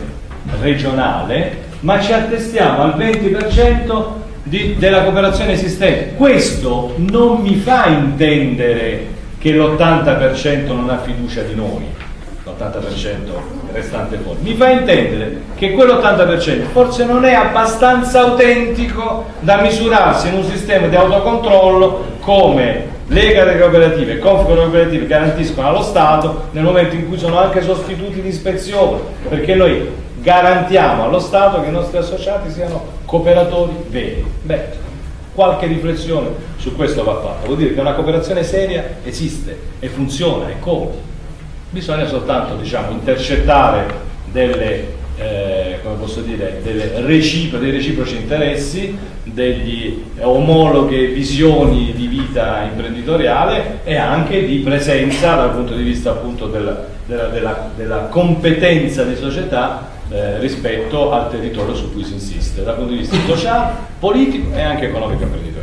regionale ma ci attestiamo al 20% di, della cooperazione esistente. Questo non mi fa intendere che l'80% non ha fiducia di noi l'80% restante fuori. Mi fa intendere che quell'80% forse non è abbastanza autentico da misurarsi in un sistema di autocontrollo come Lega delle cooperative e Conf cooperative garantiscono allo Stato nel momento in cui sono anche sostituti di ispezione, perché noi garantiamo allo Stato che i nostri associati siano cooperatori veri. Beh, qualche riflessione su questo va fatta. Vuol dire che una cooperazione seria esiste e funziona e come? bisogna soltanto diciamo, intercettare delle, eh, dire, delle recipro, dei reciproci interessi, degli omologhe visioni di vita imprenditoriale e anche di presenza dal punto di vista appunto della, della, della, della competenza di società eh, rispetto al territorio su cui si insiste, dal punto di vista sociale, politico e anche economico imprenditoriale.